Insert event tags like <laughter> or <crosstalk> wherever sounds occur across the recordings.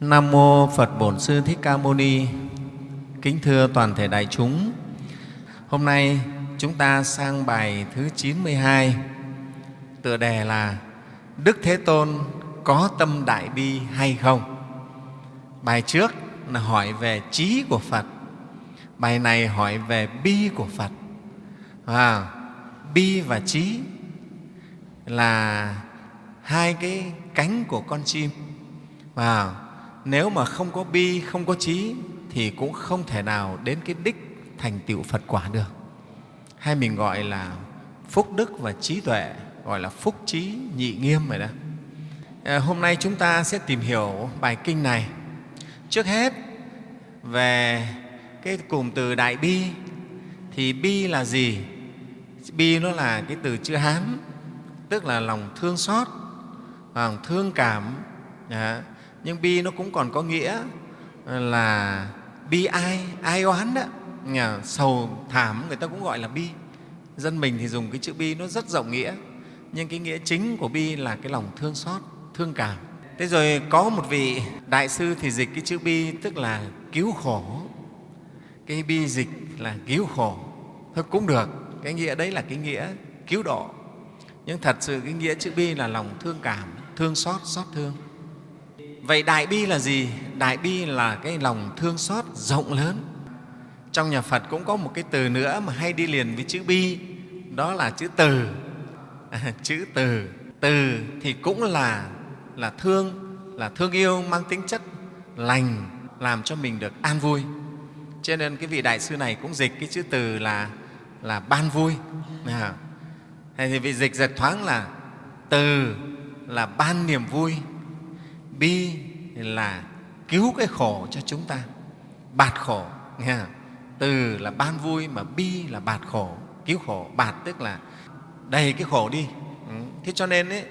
Nam mô Phật Bổn Sư Thích Ca Mâu Ni. Kính thưa toàn thể đại chúng, hôm nay chúng ta sang bài thứ 92, tựa đề là Đức Thế Tôn có tâm đại bi hay không? Bài trước là hỏi về trí của Phật, bài này hỏi về bi của Phật. À, bi và trí là hai cái cánh của con chim. Wow nếu mà không có bi, không có trí thì cũng không thể nào đến cái đích thành tựu Phật quả được. Hay mình gọi là phúc đức và trí tuệ, gọi là phúc trí nhị nghiêm rồi đó. À, hôm nay chúng ta sẽ tìm hiểu bài kinh này. Trước hết về cái cụm từ đại bi thì bi là gì? Bi nó là cái từ chữ Hán, tức là lòng thương xót, lòng thương cảm. Đó nhưng bi nó cũng còn có nghĩa là bi ai, ai oán đó. Nhà, sầu thảm người ta cũng gọi là bi. Dân mình thì dùng cái chữ bi nó rất rộng nghĩa, nhưng cái nghĩa chính của bi là cái lòng thương xót, thương cảm. Thế rồi có một vị đại sư thì dịch cái chữ bi tức là cứu khổ. Cái bi dịch là cứu khổ. Thôi cũng được, cái nghĩa đấy là cái nghĩa cứu độ. Nhưng thật sự cái nghĩa chữ bi là lòng thương cảm, thương xót, xót thương. Vậy đại bi là gì? Đại bi là cái lòng thương xót rộng lớn. Trong nhà Phật cũng có một cái từ nữa mà hay đi liền với chữ bi, đó là chữ từ. À, chữ từ. Từ thì cũng là, là thương, là thương yêu mang tính chất lành, làm cho mình được an vui. Cho nên cái vị đại sư này cũng dịch cái chữ từ là, là ban vui. À, thì vị dịch giật thoáng là từ là ban niềm vui, bi là cứu cái khổ cho chúng ta bạt khổ nghe không? từ là ban vui mà bi là bạt khổ cứu khổ bạt tức là đầy cái khổ đi ừ. thế cho nên ấy,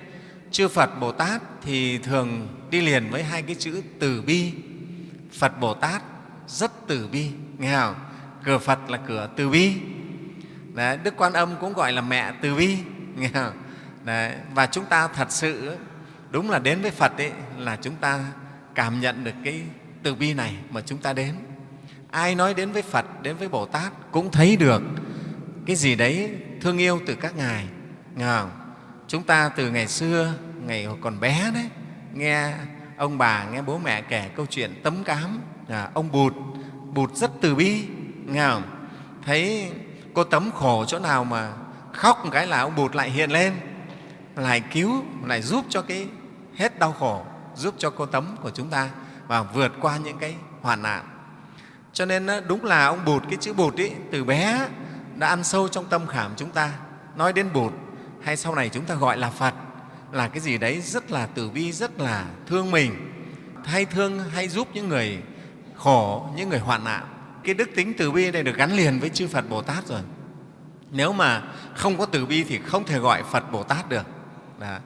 chư phật bồ tát thì thường đi liền với hai cái chữ từ bi phật bồ tát rất từ bi nghe không cửa phật là cửa từ bi Đấy, đức quan âm cũng gọi là mẹ từ bi nghe không? Đấy, và chúng ta thật sự đúng là đến với Phật ấy, là chúng ta cảm nhận được cái từ bi này mà chúng ta đến. Ai nói đến với Phật, đến với Bồ Tát cũng thấy được cái gì đấy thương yêu từ các Ngài. Không? Chúng ta từ ngày xưa, ngày còn bé đấy, nghe ông bà, nghe bố mẹ kể câu chuyện tấm cám, à, ông Bụt, Bụt rất từ bi, nghe không? Thấy cô Tấm khổ chỗ nào mà khóc một cái là ông Bụt lại hiện lên, lại cứu, lại giúp cho cái hết đau khổ, giúp cho cô Tấm của chúng ta và vượt qua những cái hoạn nạn. Cho nên đúng là ông Bụt, cái chữ Bụt ấy, từ bé đã ăn sâu trong tâm khảm chúng ta. Nói đến Bụt hay sau này chúng ta gọi là Phật là cái gì đấy rất là từ bi, rất là thương mình, hay thương, hay giúp những người khổ, những người hoạn nạn. Cái đức tính từ bi này được gắn liền với chư Phật Bồ Tát rồi. Nếu mà không có từ bi thì không thể gọi Phật Bồ Tát được. Đó.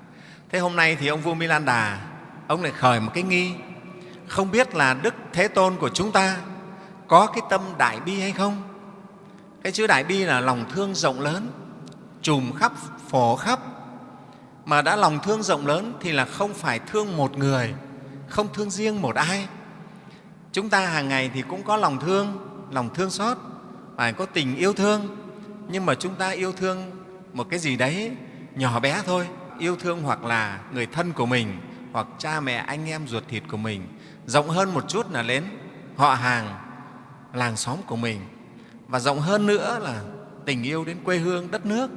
Thế hôm nay thì ông vua Milan Đà, ông lại khởi một cái nghi, không biết là Đức Thế Tôn của chúng ta có cái tâm đại bi hay không? Cái chữ đại bi là lòng thương rộng lớn, trùm khắp, phổ khắp. Mà đã lòng thương rộng lớn thì là không phải thương một người, không thương riêng một ai. Chúng ta hàng ngày thì cũng có lòng thương, lòng thương xót, phải có tình yêu thương, nhưng mà chúng ta yêu thương một cái gì đấy nhỏ bé thôi, yêu thương hoặc là người thân của mình, hoặc cha mẹ, anh em ruột thịt của mình. Rộng hơn một chút là đến họ hàng, làng xóm của mình. Và rộng hơn nữa là tình yêu đến quê hương, đất nước.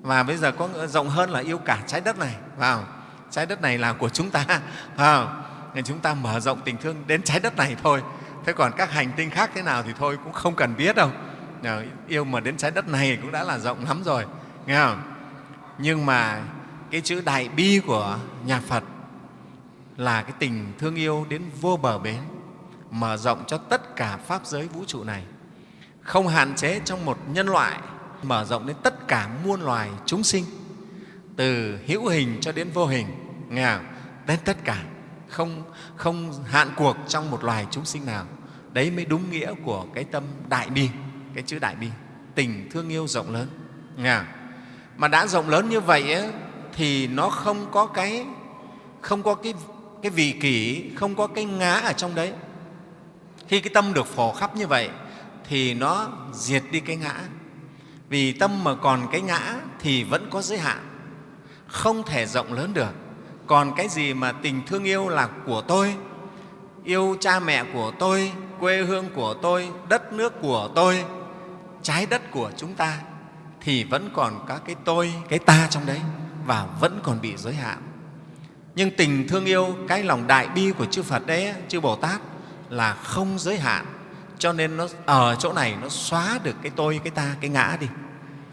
Và bây giờ có rộng hơn là yêu cả trái đất này. Vào trái đất này là của chúng ta. <laughs> Vào nên chúng ta mở rộng tình thương đến trái đất này thôi. Thế còn các hành tinh khác thế nào thì thôi cũng không cần biết đâu. Ờ, yêu mà đến trái đất này cũng đã là rộng lắm rồi. Nghe không? Nhưng mà cái chữ đại bi của nhà Phật là cái tình thương yêu đến vô bờ bến, mở rộng cho tất cả Pháp giới vũ trụ này, không hạn chế trong một nhân loại, mở rộng đến tất cả muôn loài chúng sinh, từ hữu hình cho đến vô hình, nghe không? đến tất cả, không, không hạn cuộc trong một loài chúng sinh nào. Đấy mới đúng nghĩa của cái tâm đại bi, cái chữ đại bi, tình thương yêu rộng lớn. Nghe không? Mà đã rộng lớn như vậy ấy, thì nó không có cái, không có cái cái vị kỷ, không có cái ngã ở trong đấy. Khi cái tâm được phổ khắp như vậy thì nó diệt đi cái ngã. Vì tâm mà còn cái ngã thì vẫn có giới hạn, không thể rộng lớn được. Còn cái gì mà tình thương yêu là của tôi, yêu cha mẹ của tôi, quê hương của tôi, đất nước của tôi, trái đất của chúng ta thì vẫn còn các cái tôi, cái ta trong đấy và vẫn còn bị giới hạn. Nhưng tình thương yêu, cái lòng đại bi của chư phật đấy, chư bồ tát là không giới hạn. Cho nên nó, ở chỗ này nó xóa được cái tôi, cái ta, cái ngã đi.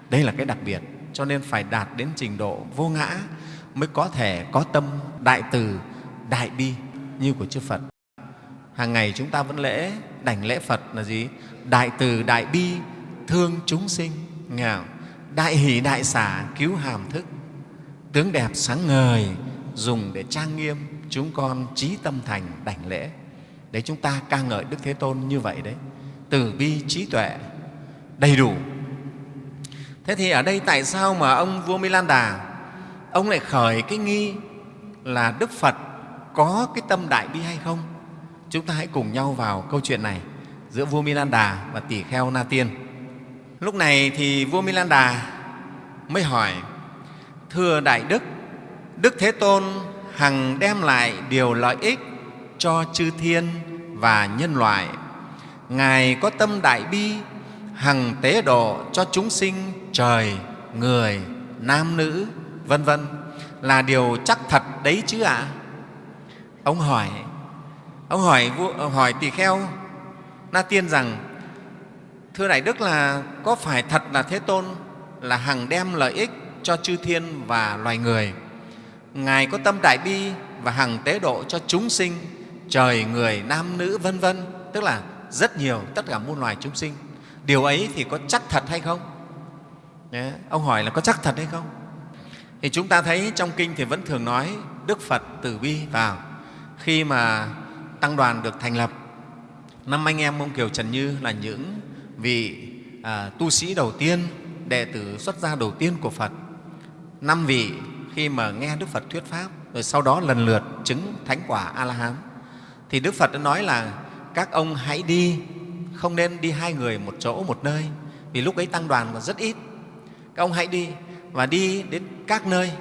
Đây là cái đặc biệt. Cho nên phải đạt đến trình độ vô ngã mới có thể có tâm đại từ, đại bi như của chư phật. Hàng ngày chúng ta vẫn lễ, đảnh lễ phật là gì? Đại từ, đại bi, thương chúng sinh. Nghe không? đại hỷ, đại xả, cứu hàm thức tướng đẹp sáng ngời dùng để trang nghiêm chúng con trí tâm thành đảnh lễ. Để chúng ta ca ngợi đức thế tôn như vậy đấy, từ bi trí tuệ, đầy đủ. Thế thì ở đây tại sao mà ông vua milan đà, ông lại khởi cái nghi là đức phật có cái tâm đại bi hay không? Chúng ta hãy cùng nhau vào câu chuyện này giữa vua milan đà và tỷ kheo na tiên. Lúc này thì vua milan đà mới hỏi thưa đại đức đức thế tôn hằng đem lại điều lợi ích cho chư thiên và nhân loại ngài có tâm đại bi, hằng tế độ cho chúng sinh trời, người, nam nữ, vân vân là điều chắc thật đấy chứ ạ à? ông hỏi ông hỏi hỏi tỳ kheo, na tiên rằng, thưa đại đức là có phải thật là thế tôn là hằng đem lợi ích cho chư thiên và loài người. Ngài có tâm đại bi và hằng tế độ cho chúng sinh trời người nam nữ vân vân tức là rất nhiều tất cả muôn loài chúng sinh. Điều ấy thì có chắc thật hay không? Đấy, ông hỏi là có chắc thật hay không? Thì chúng ta thấy trong kinh thì vẫn thường nói đức phật từ bi vào. Khi mà tăng đoàn được thành lập năm anh em ông kiều trần như là những vị à, tu sĩ đầu tiên đệ tử xuất gia đầu tiên của phật năm vị khi mà nghe đức phật thuyết pháp, rồi sau đó lần lượt chứng thánh quả a la hán thì đức phật đã nói là, các ông hãy đi, không nên đi hai người một chỗ một nơi, vì lúc ấy tăng đoàn còn rất ít. Các ông hãy đi và đi đến các nơi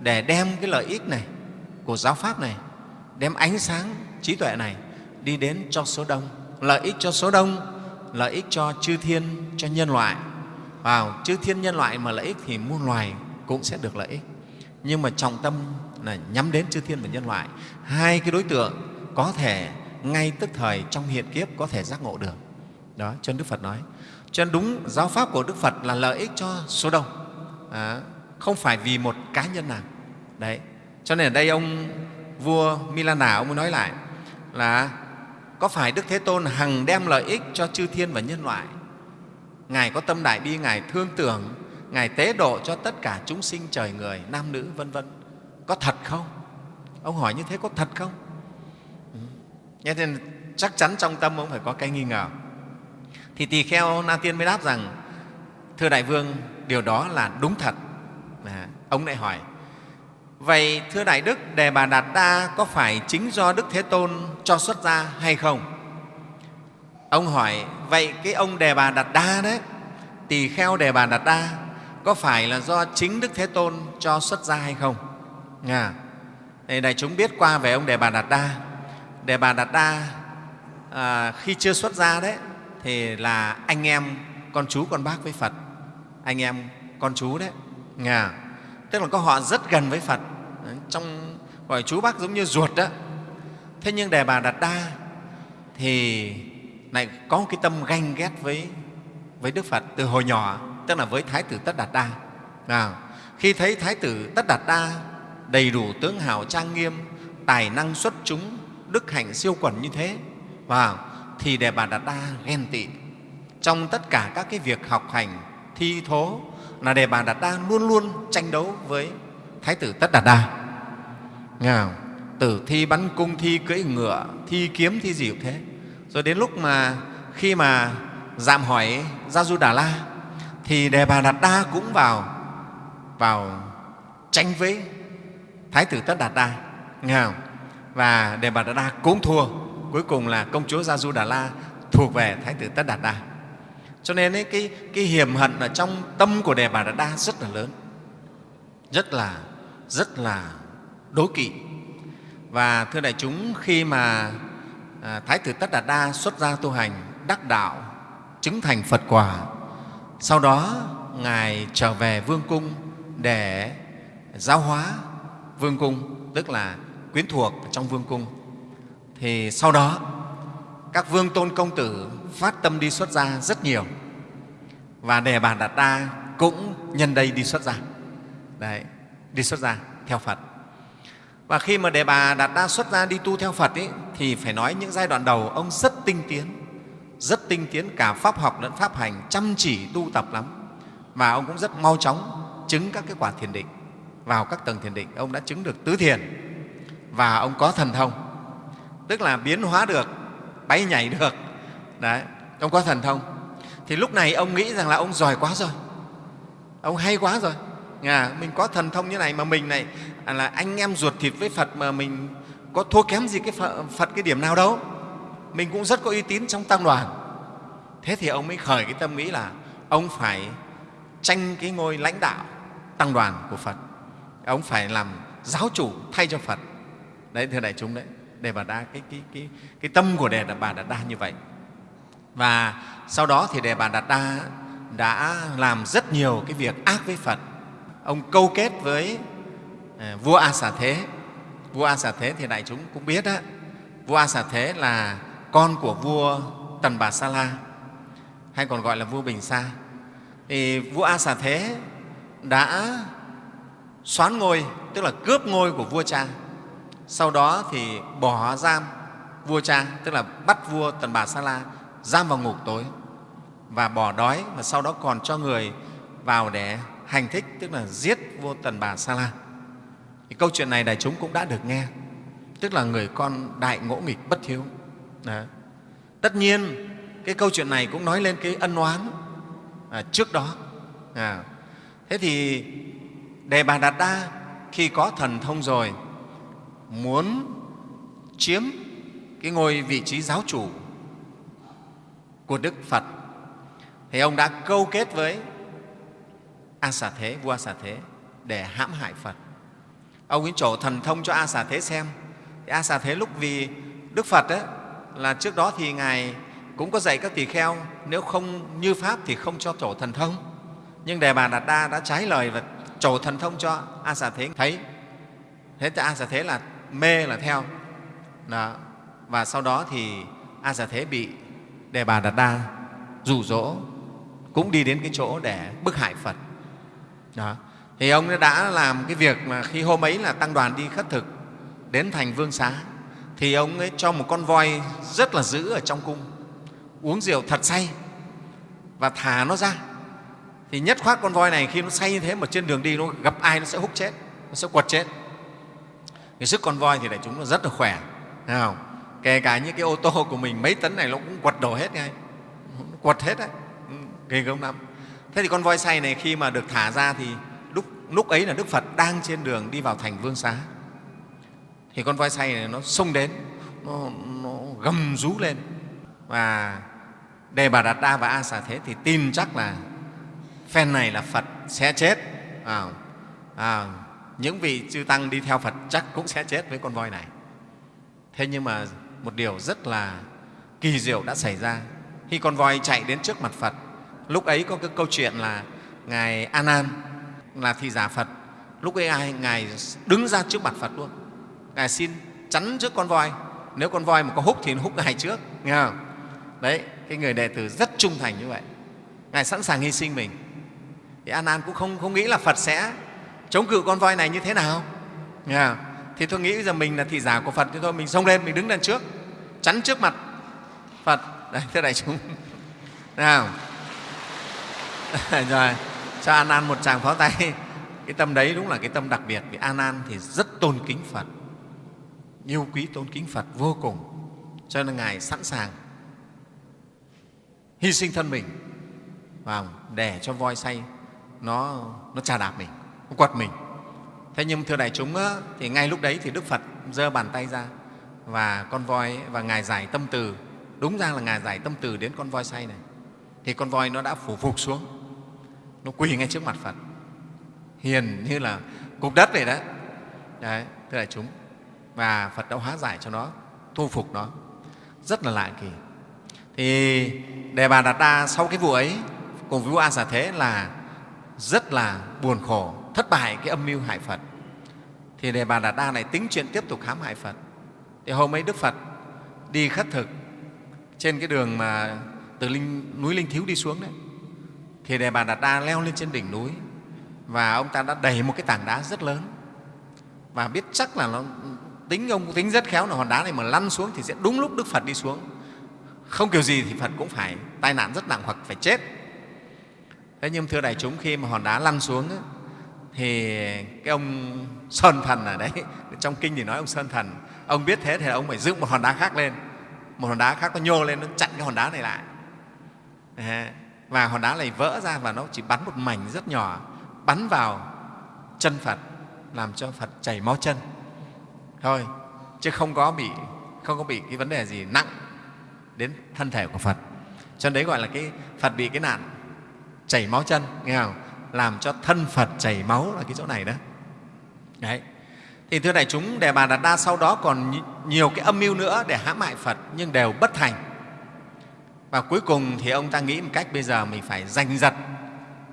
để đem cái lợi ích này của giáo pháp này, đem ánh sáng trí tuệ này đi đến cho số đông. Lợi ích cho số đông, lợi ích cho chư thiên, cho nhân loại. Vào chư thiên nhân loại mà lợi ích thì muôn loài cũng sẽ được lợi ích. Nhưng mà trọng tâm là nhắm đến chư thiên và nhân loại. Hai cái đối tượng có thể ngay tức thời trong hiện kiếp có thể giác ngộ được. Đó cho nên đức phật nói. Cho nên đúng giáo pháp của đức phật là lợi ích cho số đông. À, không phải vì một cá nhân nào. Đấy cho nên ở đây ông vua milana ông mới nói lại là có phải đức thế tôn hằng đem lợi ích cho chư thiên và nhân loại? Ngài có tâm đại bi ngài thương tưởng ngài tế độ cho tất cả chúng sinh trời người nam nữ vân vân có thật không ông hỏi như thế có thật không ừ. Nghe nên chắc chắn trong tâm ông phải có cái nghi ngờ. Thì tỳ kheo Na Tiên mới đáp rằng, Thưa Đại Vương, điều đó là đúng thật. À, ông lại hỏi, Vậy thưa Đại Đức, Đề Bà Đạt Đa có phải chính do Đức Thế Tôn cho xuất ra hay không? Ông hỏi, vậy cái ông Đề Bà Đạt Đa đấy, tỳ kheo Đề Bà Đạt Đa, có phải là do chính Đức Thế Tôn cho xuất ra hay không? À, đại chúng biết qua về ông Đề Bà Đạt Đa. Đề Bà Đạt Đa à, khi chưa xuất gia đấy thì là anh em con chú con bác với Phật, anh em con chú đấy, À, tức là có họ rất gần với Phật, trong gọi chú bác giống như ruột đó. Thế nhưng Đề Bà Đạt Đa thì lại có một cái tâm ganh ghét với với Đức Phật từ hồi nhỏ, tức là với Thái tử Tất Đạt Đa. À, khi thấy Thái tử Tất Đạt Đa đầy đủ tướng hào trang nghiêm, tài năng xuất chúng, đức hạnh siêu quẩn như thế và thì đề bà đạt đa ghen tị trong tất cả các cái việc học hành thi thố là đề bà đạt đa luôn luôn tranh đấu với thái tử tất đạt đa Nghe không? tử thi bắn cung thi cưỡi ngựa thi kiếm thi gì cũng thế rồi đến lúc mà khi mà dạm hỏi gia du đà la thì đề bà đạt đa cũng vào vào tranh với thái tử tất đạt đa nghe không? và đề bà đạt đa cũng thua. Cuối cùng là công chúa gia du đà la thuộc về thái tử tất đạt đa. Cho nên ấy, cái, cái hiểm hận ở trong tâm của đề bà đạt đa rất là lớn. Rất là rất là đố kỵ. Và thưa đại chúng khi mà à, thái tử tất đạt đa xuất gia tu hành đắc đạo chứng thành phật quả sau đó ngài trở về vương cung để giáo hóa vương cung tức là quyến thuộc trong vương cung. Thì sau đó các vương tôn công tử phát tâm đi xuất gia rất nhiều. Và đề bà đạt đa cũng nhân đây đi xuất gia. Đấy, đi xuất gia theo phật. Và khi mà đề bà đạt đa xuất gia đi tu theo phật ấy, thì phải nói những giai đoạn đầu ông rất tinh tiến rất tinh tiến cả pháp học lẫn pháp hành chăm chỉ tu tập lắm. Và ông cũng rất mau chóng chứng các cái quả thiền định vào các tầng thiền định ông đã chứng được tứ thiền. Và ông có thần thông tức là biến hóa được bay nhảy được. Đấy ông có thần thông. Thì lúc này ông nghĩ rằng là ông giỏi quá rồi. Ông hay quá rồi. À, mình có thần thông như này mà mình này à là anh em ruột thịt với phật mà mình có thua kém gì cái phật, phật cái điểm nào đâu mình cũng rất có uy tín trong tăng đoàn. Thế thì ông mới khởi cái tâm nghĩ là ông phải tranh cái ngôi lãnh đạo tăng đoàn của phật. Ông phải làm giáo chủ thay cho phật. Đấy thưa đại chúng đấy đề bà đa cái, cái, cái, cái tâm của đề bà đạt đa như vậy. Và sau đó thì đề bà đạt đa đã làm rất nhiều cái việc ác với phật. Ông câu kết với à, vua a xà thế. Vua a xà thế thì đại chúng cũng biết đó vua a xà thế là con của vua tần bà sa la, hay còn gọi là vua bình sa. Thì vua a xà thế đã xoán ngôi, tức là cướp ngôi của vua cha. Sau đó thì bỏ giam vua cha, tức là bắt vua tần bà sa la giam vào ngục tối và bỏ đói, và sau đó còn cho người vào để hành thích, tức là giết vua tần bà sa la. Thì câu chuyện này đại chúng cũng đã được nghe, tức là người con đại ngỗ nghịch bất hiếu. Đó. tất nhiên cái câu chuyện này cũng nói lên cái ân oán à, trước đó. À, thế thì đề bà đạt đa khi có thần thông rồi muốn chiếm cái ngôi vị trí giáo chủ của đức phật thì ông đã câu kết với a xà thế vua a xà thế để hãm hại phật. Ông ấy trổ thần thông cho a xà thế xem. Thì a xà thế lúc vì đức phật ấy, là trước đó thì ngài cũng có dạy các tỳ kheo, nếu không như pháp thì không cho trổ thần thông. Nhưng đề bà đạt đa đã trái lời và trổ thần thông cho a xà thế. Thấy, thế thì a xà thế là mê là theo. Đó. và sau đó thì a xà thế bị đề bà đạt đa rủ rỗ, cũng đi đến cái chỗ để bức hại phật. Đó. thì ông đã làm cái việc mà khi hôm ấy là tăng đoàn đi khất thực đến thành vương xá thì ông ấy cho một con voi rất là dữ ở trong cung. Uống rượu thật say và thả nó ra. Thì nhất khoát con voi này khi nó say như thế mà trên đường đi nó gặp ai nó sẽ hút chết nó sẽ quật chết. Cái sức con voi thì đại chúng nó rất là khỏe thấy không? kể cả những cái ô tô của mình mấy tấn này nó cũng quật đổ hết ngay. Quật hết đấy. Ừ, ghê gớm lắm. Thế thì con voi say này khi mà được thả ra thì lúc, lúc ấy là đức phật đang trên đường đi vào thành vương xá thì con voi say này nó xông đến nó, nó gầm rú lên. Và đề bà đạt đa và a xà thế thì tin chắc là phen này là phật sẽ chết. À, à, những vị chư tăng đi theo phật chắc cũng sẽ chết với con voi này. Thế nhưng mà một điều rất là kỳ diệu đã xảy ra. Khi con voi chạy đến trước mặt phật lúc ấy có cái câu chuyện là ngài a nan là thị giả phật. Lúc ấy ai? Ngài đứng ra trước mặt phật luôn ngài xin chắn trước con voi. Nếu con voi mà có húc thì nó húc ngài trước nghe không? Đấy cái người đệ tử rất trung thành như vậy. Ngài sẵn sàng hy sinh mình. Thì an an cũng không, không nghĩ là phật sẽ chống cự con voi này như thế nào nghe không? thì tôi nghĩ giờ mình là thị giả của phật thì thôi mình xông lên mình đứng lên trước chắn trước mặt phật. Đấy thưa đại chúng nào <laughs> rồi cho an an một tràng pháo tay. Cái tâm đấy đúng là cái tâm đặc biệt vì an an thì rất tôn kính phật yêu quý tôn kính phật vô cùng cho nên ngài sẵn sàng hy sinh thân mình vào để cho voi say nó nó trà đạp mình nó quật mình. Thế nhưng thưa đại chúng á, thì ngay lúc đấy thì đức phật giơ bàn tay ra và con voi và ngài giải tâm từ đúng ra là ngài giải tâm từ đến con voi say này. Thì con voi nó đã phủ phục xuống nó quỳ ngay trước mặt phật. Hiền như là cục đất vậy đó đấy thưa đại chúng và phật đã hóa giải cho nó thu phục nó. Rất là lạ kỳ. Thì đề bà đạt đa sau cái vụ ấy cùng với vua a xà thế là rất là buồn khổ thất bại cái âm mưu hại phật. Thì đề bà đạt đa này tính chuyện tiếp tục hãm hại phật. Thì hôm ấy đức phật đi khất thực trên cái đường mà từ linh, núi linh thiếu đi xuống đấy. Thì đề bà đạt đa leo lên trên đỉnh núi và ông ta đã đẩy một cái tảng đá rất lớn. Và biết chắc là nó tính ông tính rất khéo là hòn đá này mà lăn xuống thì sẽ đúng lúc đức phật đi xuống. Không kiểu gì thì phật cũng phải tai nạn rất nặng hoặc phải chết. Thế nhưng thưa đại chúng, khi mà hòn đá lăn xuống thì cái ông sơn thần ở đấy, trong kinh thì nói ông sơn thần, ông biết thế thì ông phải dựng một hòn đá khác lên. Một hòn đá khác nó nhô lên, nó chặn cái hòn đá này lại. Và hòn đá này vỡ ra và nó chỉ bắn một mảnh rất nhỏ, bắn vào chân phật, làm cho phật chảy máu chân thôi, chứ không có bị, không có bị cái vấn đề gì nặng đến thân thể của phật. Cho nên đấy gọi là cái phật bị cái nạn chảy máu chân, nghe không? Làm cho thân phật chảy máu là cái chỗ này đó. Đấy. Thì thưa đại chúng, đề bà đạt đa sau đó còn nhiều cái âm mưu nữa để hãm hại phật nhưng đều bất thành. Và cuối cùng thì ông ta nghĩ một cách bây giờ mình phải giành giật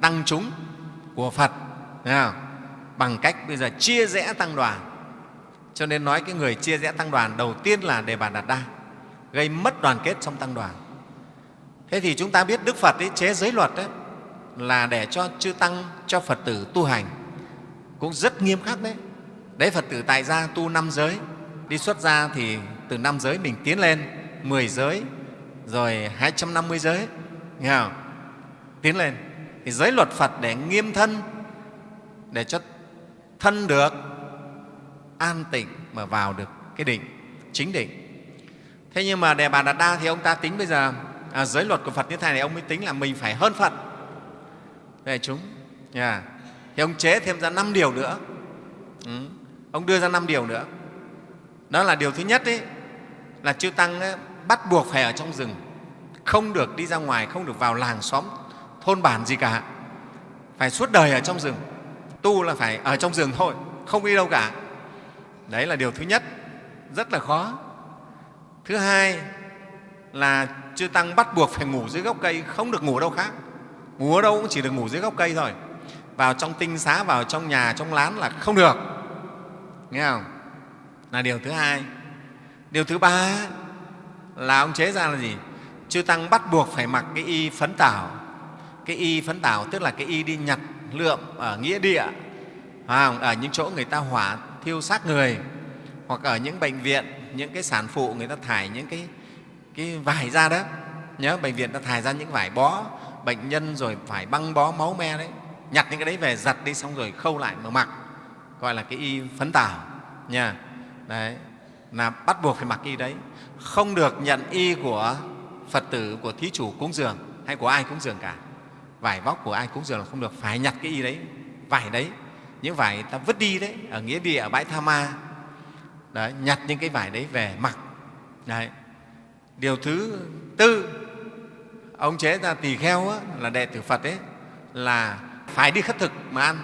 tăng chúng của phật không? bằng cách bây giờ chia rẽ tăng đoàn cho nên nói cái người chia rẽ tăng đoàn đầu tiên là đề bà đạt đa gây mất đoàn kết trong tăng đoàn. Thế thì chúng ta biết đức phật ấy, chế giới luật ấy, là để cho chư tăng cho phật tử tu hành. Cũng rất nghiêm khắc đấy. Đấy phật tử tại gia tu năm giới đi xuất gia thì từ năm giới mình tiến lên 10 giới rồi 250 giới nghe không? tiến lên. Thì giới luật phật để nghiêm thân để cho thân được an tịnh mà vào được cái định chính định. Thế nhưng mà đề bà đạt đa thì ông ta tính bây giờ à, giới luật của phật như thế này ông mới tính là mình phải hơn phật. Về chúng yeah. thì ông chế thêm ra năm điều nữa. Ừ. ông đưa ra năm điều nữa. Đó là điều thứ nhất ấy, là chư tăng ấy, bắt buộc phải ở trong rừng. Không được đi ra ngoài không được vào làng xóm thôn bản gì cả. Phải suốt đời ở trong rừng. Tu là phải ở trong rừng thôi không đi đâu cả đấy là điều thứ nhất. Rất là khó. Thứ hai là chư tăng bắt buộc phải ngủ dưới gốc cây, không được ngủ đâu khác. Ngủ ở đâu cũng chỉ được ngủ dưới gốc cây thôi. Vào trong tinh xá, vào trong nhà, trong lán là không được. Nghe không? Là điều thứ hai. Điều thứ ba là ông chế ra là gì? Chư tăng bắt buộc phải mặc cái y phấn tảo. Cái y phấn tảo tức là cái y đi nhặt lượm ở nghĩa địa. Ở những chỗ người ta hỏa thiêu xác người hoặc ở những bệnh viện những cái sản phụ người ta thải những cái, cái vải ra đó. Nhớ bệnh viện ta thải ra những vải bó bệnh nhân rồi phải băng bó máu me đấy nhặt những cái đấy về giặt đi xong rồi khâu lại mà mặc gọi là cái y phấn tảo nha. Đấy là bắt buộc phải mặc y đấy. Không được nhận y của phật tử của thí chủ cúng dường hay của ai cúng dường cả. Vải vóc của ai cúng dường là không được phải nhặt cái y đấy vải đấy những vải ta vứt đi đấy ở nghĩa địa ở bãi tha ma. Đấy, nhặt những cái vải đấy về mặc. Đấy. điều thứ tư ông chế ra tỳ kheo á, là đệ tử phật ấy là phải đi khất thực mà ăn.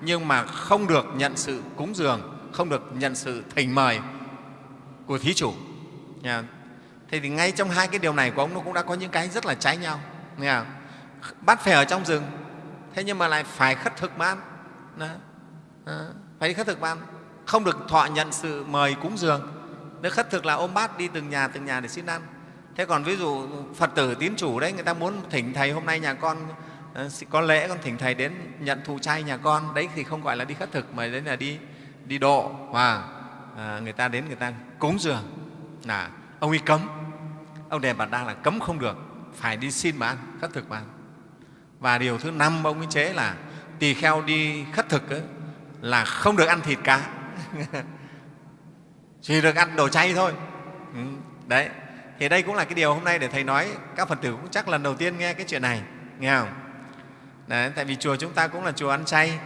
Nhưng mà không được nhận sự cúng dường không được nhận sự thỉnh mời của thí chủ. Nha. thế thì ngay trong hai cái điều này của ông nó cũng đã có những cái rất là trái nhau. Nghe bắt phải ở trong rừng thế nhưng mà lại phải khất thực mà ăn. Đó. Ờ. Phải đi khất thực ban. Không được thọ nhận sự mời cúng dường. Nếu khất thực là ôm bát đi từng nhà từng nhà để xin ăn. Thế còn ví dụ phật tử tín chủ đấy người ta muốn thỉnh thầy hôm nay nhà con ờ, có lễ con thỉnh thầy đến nhận thụ chay nhà con. Đấy thì không gọi là đi khất thực mà đấy là đi đi độ. Và à, người ta đến người ta cúng dường. Là ông ấy cấm. Ông đề bà đa là cấm không được. Phải đi xin mà ăn khất thực mà ăn và điều thứ năm ông ấy chế là tỳ kheo đi khất thực ấy, là không được ăn thịt cá <laughs> chỉ được ăn đồ chay thôi. Ừ, đấy. Thì đây cũng là cái điều hôm nay để thầy nói. Các phật tử cũng chắc lần đầu tiên nghe cái chuyện này nghe không? Đấy, tại vì chùa chúng ta cũng là chùa ăn chay.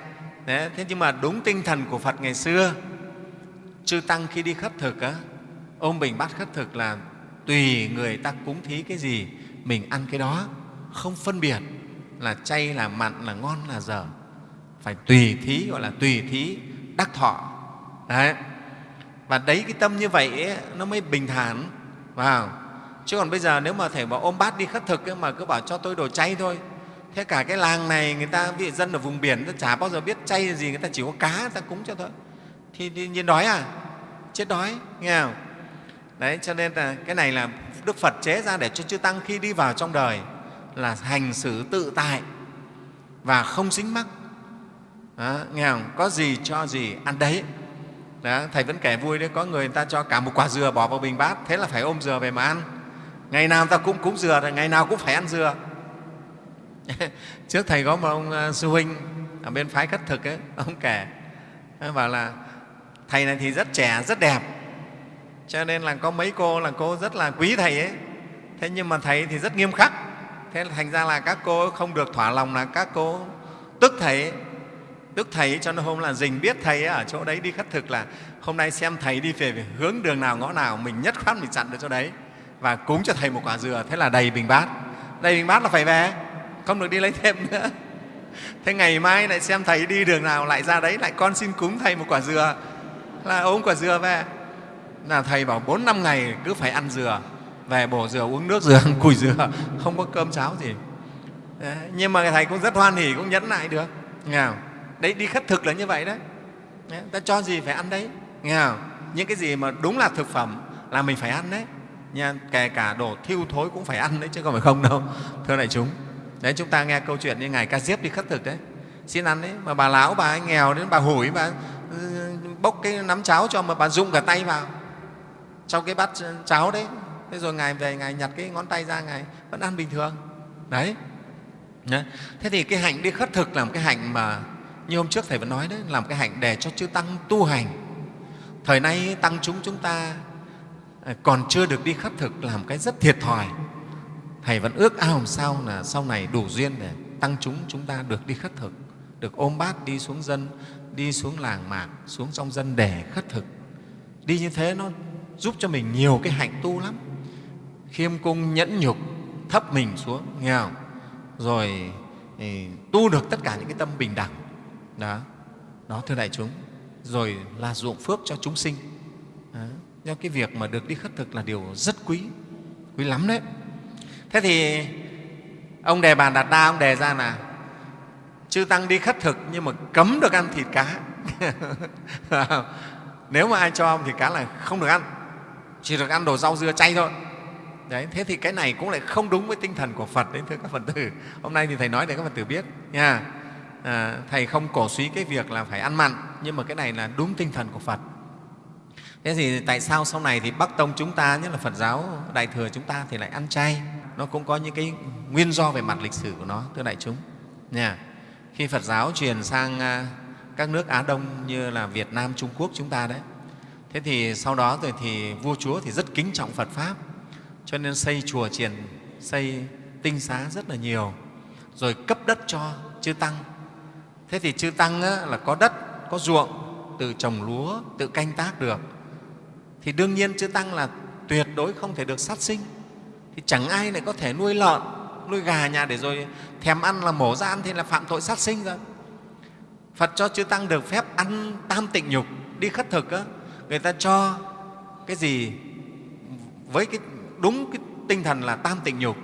Đấy, thế nhưng mà đúng tinh thần của phật ngày xưa chư tăng khi đi khất thực á, ôm bình bát khất thực là tùy người ta cúng thí cái gì mình ăn cái đó. Không phân biệt là chay là mặn là ngon là dở phải tùy thí gọi là tùy thí đắc thọ. Đấy. Và đấy cái tâm như vậy ấy, nó mới bình thản. Vào. Chứ còn bây giờ nếu mà thầy bảo ôm bát đi khất thực ấy, mà cứ bảo cho tôi đồ chay thôi. Thế cả cái làng này người ta vị dân ở vùng biển ta chả bao giờ biết chay gì người ta chỉ có cá người ta cúng cho thôi. Thì, thì nhiên đói à? Chết đói nghe không? Đấy cho nên là cái này là đức phật chế ra để cho chư tăng khi đi vào trong đời là hành xử tự tại và không dính mắc đó, nghe không? Có gì cho gì ăn đấy. Đó, thầy vẫn kể vui đấy có người người ta cho cả một quả dừa bỏ vào bình bát thế là phải ôm dừa về mà ăn. Ngày nào ta cũng cúng dừa rồi ngày nào cũng phải ăn dừa. <laughs> Trước thầy có một ông ờ, sư huynh ở bên phái khất thực ấy, ông kể ông bảo là thầy này thì rất trẻ rất đẹp. Cho nên là có mấy cô là cô rất là quý thầy ấy. Thế nhưng mà thầy thì rất nghiêm khắc. Thế là thành ra là các cô không được thỏa lòng là các cô tức thầy ấy tức thầy cho nên hôm là dình biết thầy ở chỗ đấy đi khất thực là hôm nay xem thầy đi về hướng đường nào ngõ nào mình nhất khoát mình chặn được chỗ đấy. Và cúng cho thầy một quả dừa thế là đầy bình bát. Đầy bình bát là phải về không được đi lấy thêm nữa. Thế ngày mai lại xem thầy đi đường nào lại ra đấy lại con xin cúng thầy một quả dừa. Là ôm quả dừa về. Là thầy bảo bốn năm ngày cứ phải ăn dừa về bổ dừa uống nước dừa <laughs> ăn cùi dừa không có cơm cháo gì. Đấy, nhưng mà thầy cũng rất hoan hỉ cũng nhẫn lại được. Nghe không? Đấy đi khất thực là như vậy đấy, đấy ta cho gì phải ăn đấy. Nghe không? những cái gì mà đúng là thực phẩm là mình phải ăn đấy. Nha kể cả đồ thiêu thối cũng phải ăn đấy chứ không phải không đâu thưa đại chúng. Đấy chúng ta nghe câu chuyện như ngài ca diếp đi khất thực đấy. Xin ăn đấy mà bà lão bà ấy nghèo đến bà hủi bà ừ, bốc cái nắm cháo cho mà bà rung cả tay vào. Trong cái bát ừ, cháo đấy. Thế rồi ngài về ngài nhặt cái ngón tay ra ngài vẫn ăn bình thường. Đấy. Thế thì cái hạnh đi khất thực là một cái hạnh mà như hôm trước thầy vẫn nói đấy làm cái hạnh để cho chư tăng tu hành. Thời nay tăng chúng chúng ta à, còn chưa được đi khất thực làm cái rất thiệt thòi. Thầy vẫn ước ao làm sao là sau này đủ duyên để tăng chúng chúng ta được đi khất thực được ôm bát đi xuống dân đi xuống làng mạc xuống trong dân để khất thực. Đi như thế nó giúp cho mình nhiều cái hạnh tu lắm. Khiêm cung nhẫn nhục thấp mình xuống nghe không? rồi thì, tu được tất cả những cái tâm bình đẳng đó. Đó, thưa đại chúng. Rồi là ruộng phước cho chúng sinh. Đó. do cái việc mà được đi khất thực là điều rất quý quý lắm đấy. Thế thì ông đề bàn đạt đa ông đề ra là chư tăng đi khất thực nhưng mà cấm được ăn thịt cá. <laughs> Nếu mà ai cho ông thịt cá là không được ăn. Chỉ được ăn đồ rau dưa chay thôi. Đấy, thế thì cái này cũng lại không đúng với tinh thần của phật đấy, thưa các phật tử. Hôm nay thì thầy nói để các phật tử biết nha à, thầy không cổ suý cái việc là phải ăn mặn nhưng mà cái này là đúng tinh thần của phật. Thế thì tại sao sau này thì bắc tông chúng ta nhất là phật giáo đại thừa chúng ta thì lại ăn chay? Nó cũng có những cái nguyên do về mặt lịch sử của nó thưa đại chúng. Nha khi phật giáo truyền sang à, các nước á đông như là việt nam trung quốc chúng ta đấy thế thì sau đó rồi thì vua chúa thì rất kính trọng phật pháp cho nên xây chùa triền, xây tinh xá rất là nhiều rồi cấp đất cho chư tăng thế thì chư tăng á, là có đất có ruộng tự trồng lúa tự canh tác được. Thì đương nhiên chư tăng là tuyệt đối không thể được sát sinh. Thì chẳng ai lại có thể nuôi lợn nuôi gà nhà để rồi thèm ăn là mổ ra ăn thì là phạm tội sát sinh rồi phật cho chư tăng được phép ăn tam tịnh nhục đi khất thực á, người ta cho cái gì với cái đúng cái tinh thần là tam tịnh nhục.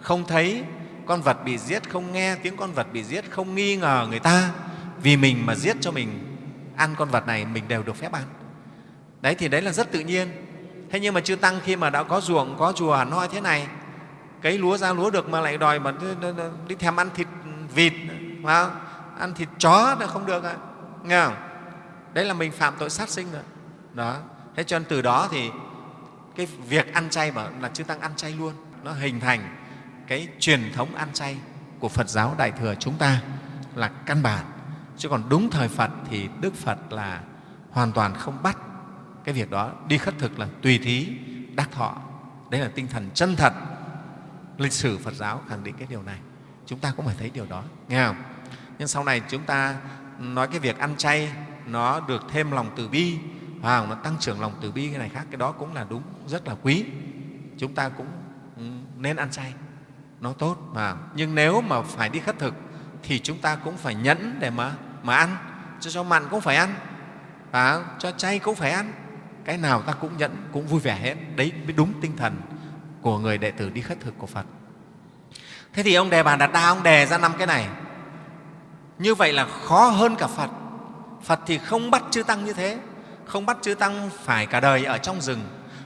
Không thấy con vật bị giết không nghe, tiếng con vật bị giết không nghi ngờ người ta. Vì mình mà giết cho mình ăn con vật này, mình đều được phép ăn. Đấy, thì đấy là rất tự nhiên. Thế nhưng mà chư tăng khi mà đã có ruộng, có chùa nói thế này, cấy lúa ra lúa được mà lại đòi mà đi thèm ăn thịt vịt không? ăn thịt chó là không được ạ. Nghe không? Đấy là mình phạm tội sát sinh rồi. Đó. Thế cho nên từ đó thì cái việc ăn chay mà là chư tăng ăn chay luôn. Nó hình thành cái truyền thống ăn chay của phật giáo đại thừa chúng ta là căn bản. Chứ còn đúng thời phật thì đức phật là hoàn toàn không bắt cái việc đó đi khất thực là tùy thí đắc thọ. Đấy là tinh thần chân thật. Lịch sử phật giáo khẳng định cái điều này. Chúng ta cũng phải thấy điều đó nghe không? Nhưng sau này chúng ta nói cái việc ăn chay nó được thêm lòng từ bi à, nó tăng trưởng lòng từ bi cái này khác cái đó cũng là đúng rất là quý. Chúng ta cũng ừ, nên ăn chay nó tốt mà. Nhưng nếu mà phải đi khất thực, thì chúng ta cũng phải nhẫn để mà mà ăn. Cho cho mặn cũng phải ăn. Và cho chay cũng phải ăn. Cái nào ta cũng nhẫn, cũng vui vẻ hết. Đấy mới đúng tinh thần của người đệ tử đi khất thực của phật. Thế thì ông đề bà đạt đa, ông đề ra năm cái này. Như vậy là khó hơn cả phật. Phật thì không bắt chư tăng như thế. Không bắt chư tăng phải cả đời ở trong rừng.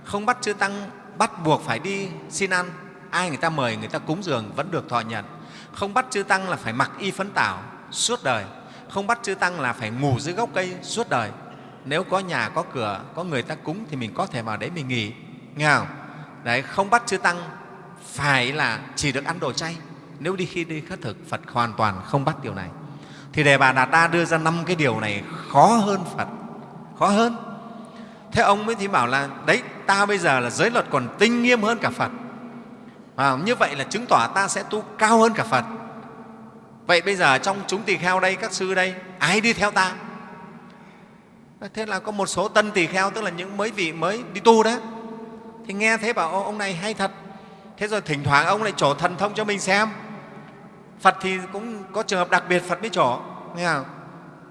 Không bắt chư tăng bắt buộc phải đi xin ăn ai người ta mời, người ta cúng dường vẫn được thọ nhận. Không bắt chư tăng là phải mặc y phấn tảo, suốt đời. Không bắt chư tăng là phải ngủ dưới gốc cây, suốt đời. Nếu có nhà, có cửa, có người ta cúng thì mình có thể vào đấy mình nghỉ. Nghe không? Đấy, không bắt chư tăng phải là chỉ được ăn đồ chay. Nếu đi khi đi khất thực, phật hoàn toàn không bắt điều này. Thì đề bà đạt đa đưa ra năm cái điều này khó hơn phật. Khó hơn. Thế ông mới thì bảo là, đấy, ta bây giờ là giới luật còn tinh nghiêm hơn cả phật à, như vậy là chứng tỏ ta sẽ tu cao hơn cả phật. Vậy bây giờ trong chúng tỳ kheo đây các sư đây ai đi theo ta? Thế là có một số tân tỳ kheo tức là những mới vị mới đi tu đó thì nghe thế bảo ông này hay thật. Thế rồi thỉnh thoảng ông lại trổ thần thông cho mình xem. Phật thì cũng có trường hợp đặc biệt phật mới trổ. Nghe không?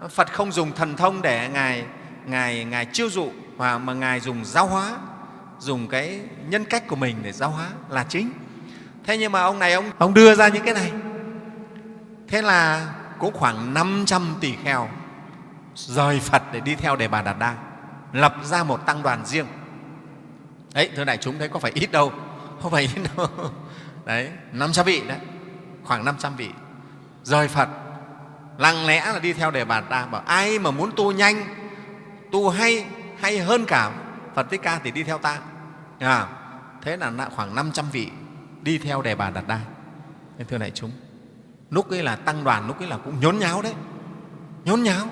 phật không dùng thần thông để ngài ngài ngài chiêu dụ mà mà ngài dùng giáo hóa dùng cái nhân cách của mình để giáo hóa là chính thế nhưng mà ông này ông ông đưa ra những cái này. Thế là cũng khoảng 500 tỷ kheo rời phật để đi theo đề bà đạt đa lập ra một tăng đoàn riêng. Đấy thưa đại chúng thấy có phải ít đâu không phải ít đâu. <laughs> Đấy 500 vị đấy khoảng 500 vị rời phật. Lặng lẽ là đi theo đề bà đạt đa bảo ai mà muốn tu nhanh tu hay hay hơn cả phật thích ca thì đi theo ta. À, thế là khoảng 500 vị đi theo đề bà đạt đa nên thưa đại chúng lúc ấy là tăng đoàn lúc ấy là cũng nhốn nháo đấy. Nhốn nháo.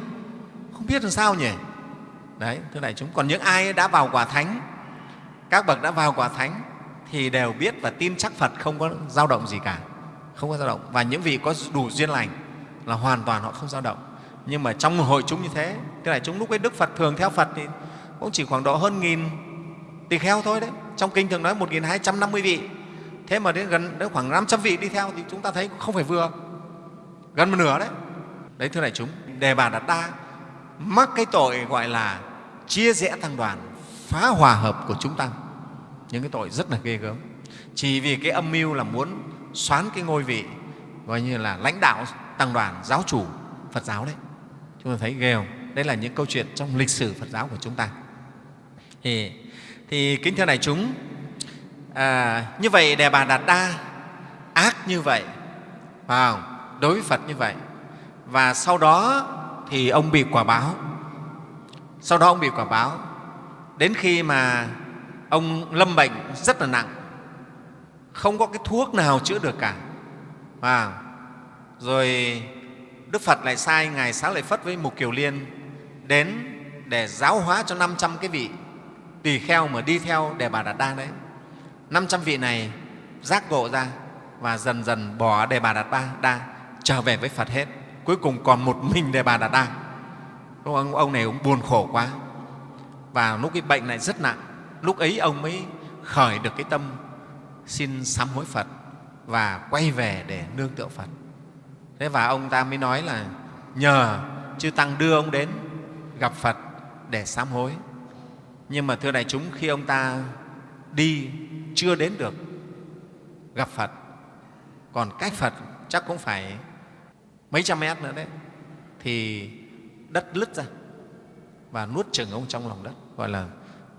Không biết làm sao nhỉ? Đấy thưa đại chúng. Còn những ai đã vào quả thánh các bậc đã vào quả thánh thì đều biết và tin chắc phật không có dao động gì cả. Không có dao động. Và những vị có đủ duyên lành là hoàn toàn họ không dao động. Nhưng mà trong hội chúng như thế cái này chúng lúc ấy đức phật thường theo phật thì cũng chỉ khoảng độ hơn nghìn tỳ kheo thôi đấy. Trong kinh thường nói một nghìn hai trăm năm mươi vị thế mà đến gần đến khoảng năm trăm vị đi theo thì chúng ta thấy không phải vừa gần một nửa đấy. Đấy thưa đại chúng đề bà đạt đa mắc cái tội gọi là chia rẽ tăng đoàn phá hòa hợp của chúng tăng những cái tội rất là ghê gớm. Chỉ vì cái âm mưu là muốn xoán cái ngôi vị gọi như là lãnh đạo tăng đoàn giáo chủ phật giáo đấy. Chúng ta thấy ghê không? Đây là những câu chuyện trong lịch sử phật giáo của chúng ta. Thì, thì kính thưa đại chúng à, như vậy đề bà đạt đa ác như vậy vào đối với phật như vậy. Và sau đó thì ông bị quả báo. Sau đó ông bị quả báo. Đến khi mà ông lâm bệnh rất là nặng không có cái thuốc nào chữa được cả và rồi đức phật lại sai ngài sáng lại phất với mục kiều liên đến để giáo hóa cho 500 cái vị tỳ kheo mà đi theo đề bà đạt đa đấy. 500 vị này giác ngộ ra và dần dần bỏ đề bà đạt đa trở về với phật hết. Cuối cùng còn một mình đề bà đạt đa ông, ông này cũng buồn khổ quá. Và lúc cái bệnh này rất nặng lúc ấy ông mới khởi được cái tâm xin sám hối phật và quay về để nương tựa phật. Thế và ông ta mới nói là nhờ chư tăng đưa ông đến gặp phật để sám hối. Nhưng mà thưa đại chúng khi ông ta đi chưa đến được, gặp phật. Còn cách phật chắc cũng phải mấy trăm mét nữa đấy. Thì đất lứt ra và nuốt chừng ông trong lòng đất, gọi là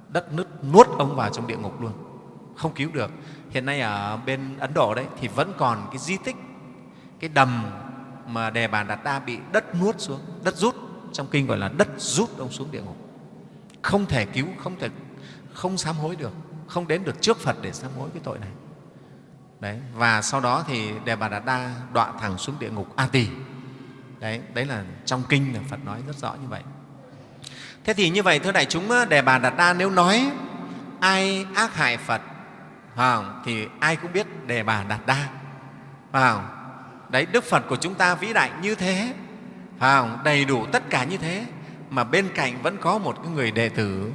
đất nứt, nuốt ông vào trong địa ngục luôn. Không cứu được. Hiện nay ở bên ấn độ đấy thì vẫn còn cái di tích, cái đầm mà đề bàn đạt đa bị đất nuốt xuống, đất rút. Trong kinh gọi là đất rút ông xuống địa ngục. Không thể cứu, không thể, không sám hối được không đến được trước phật để sám hối cái tội này đấy, và sau đó thì đề bà đạt đa đọa thẳng xuống địa ngục a tỳ đấy đấy là trong kinh là phật nói rất rõ như vậy thế thì như vậy, thưa đại chúng, đề bà đạt đa nếu nói ai ác hại phật không? thì ai cũng biết đề bà đạt đa không? đấy, đức phật của chúng ta vĩ đại như thế không? đầy đủ tất cả như thế, mà bên cạnh vẫn có một cái người đệ tử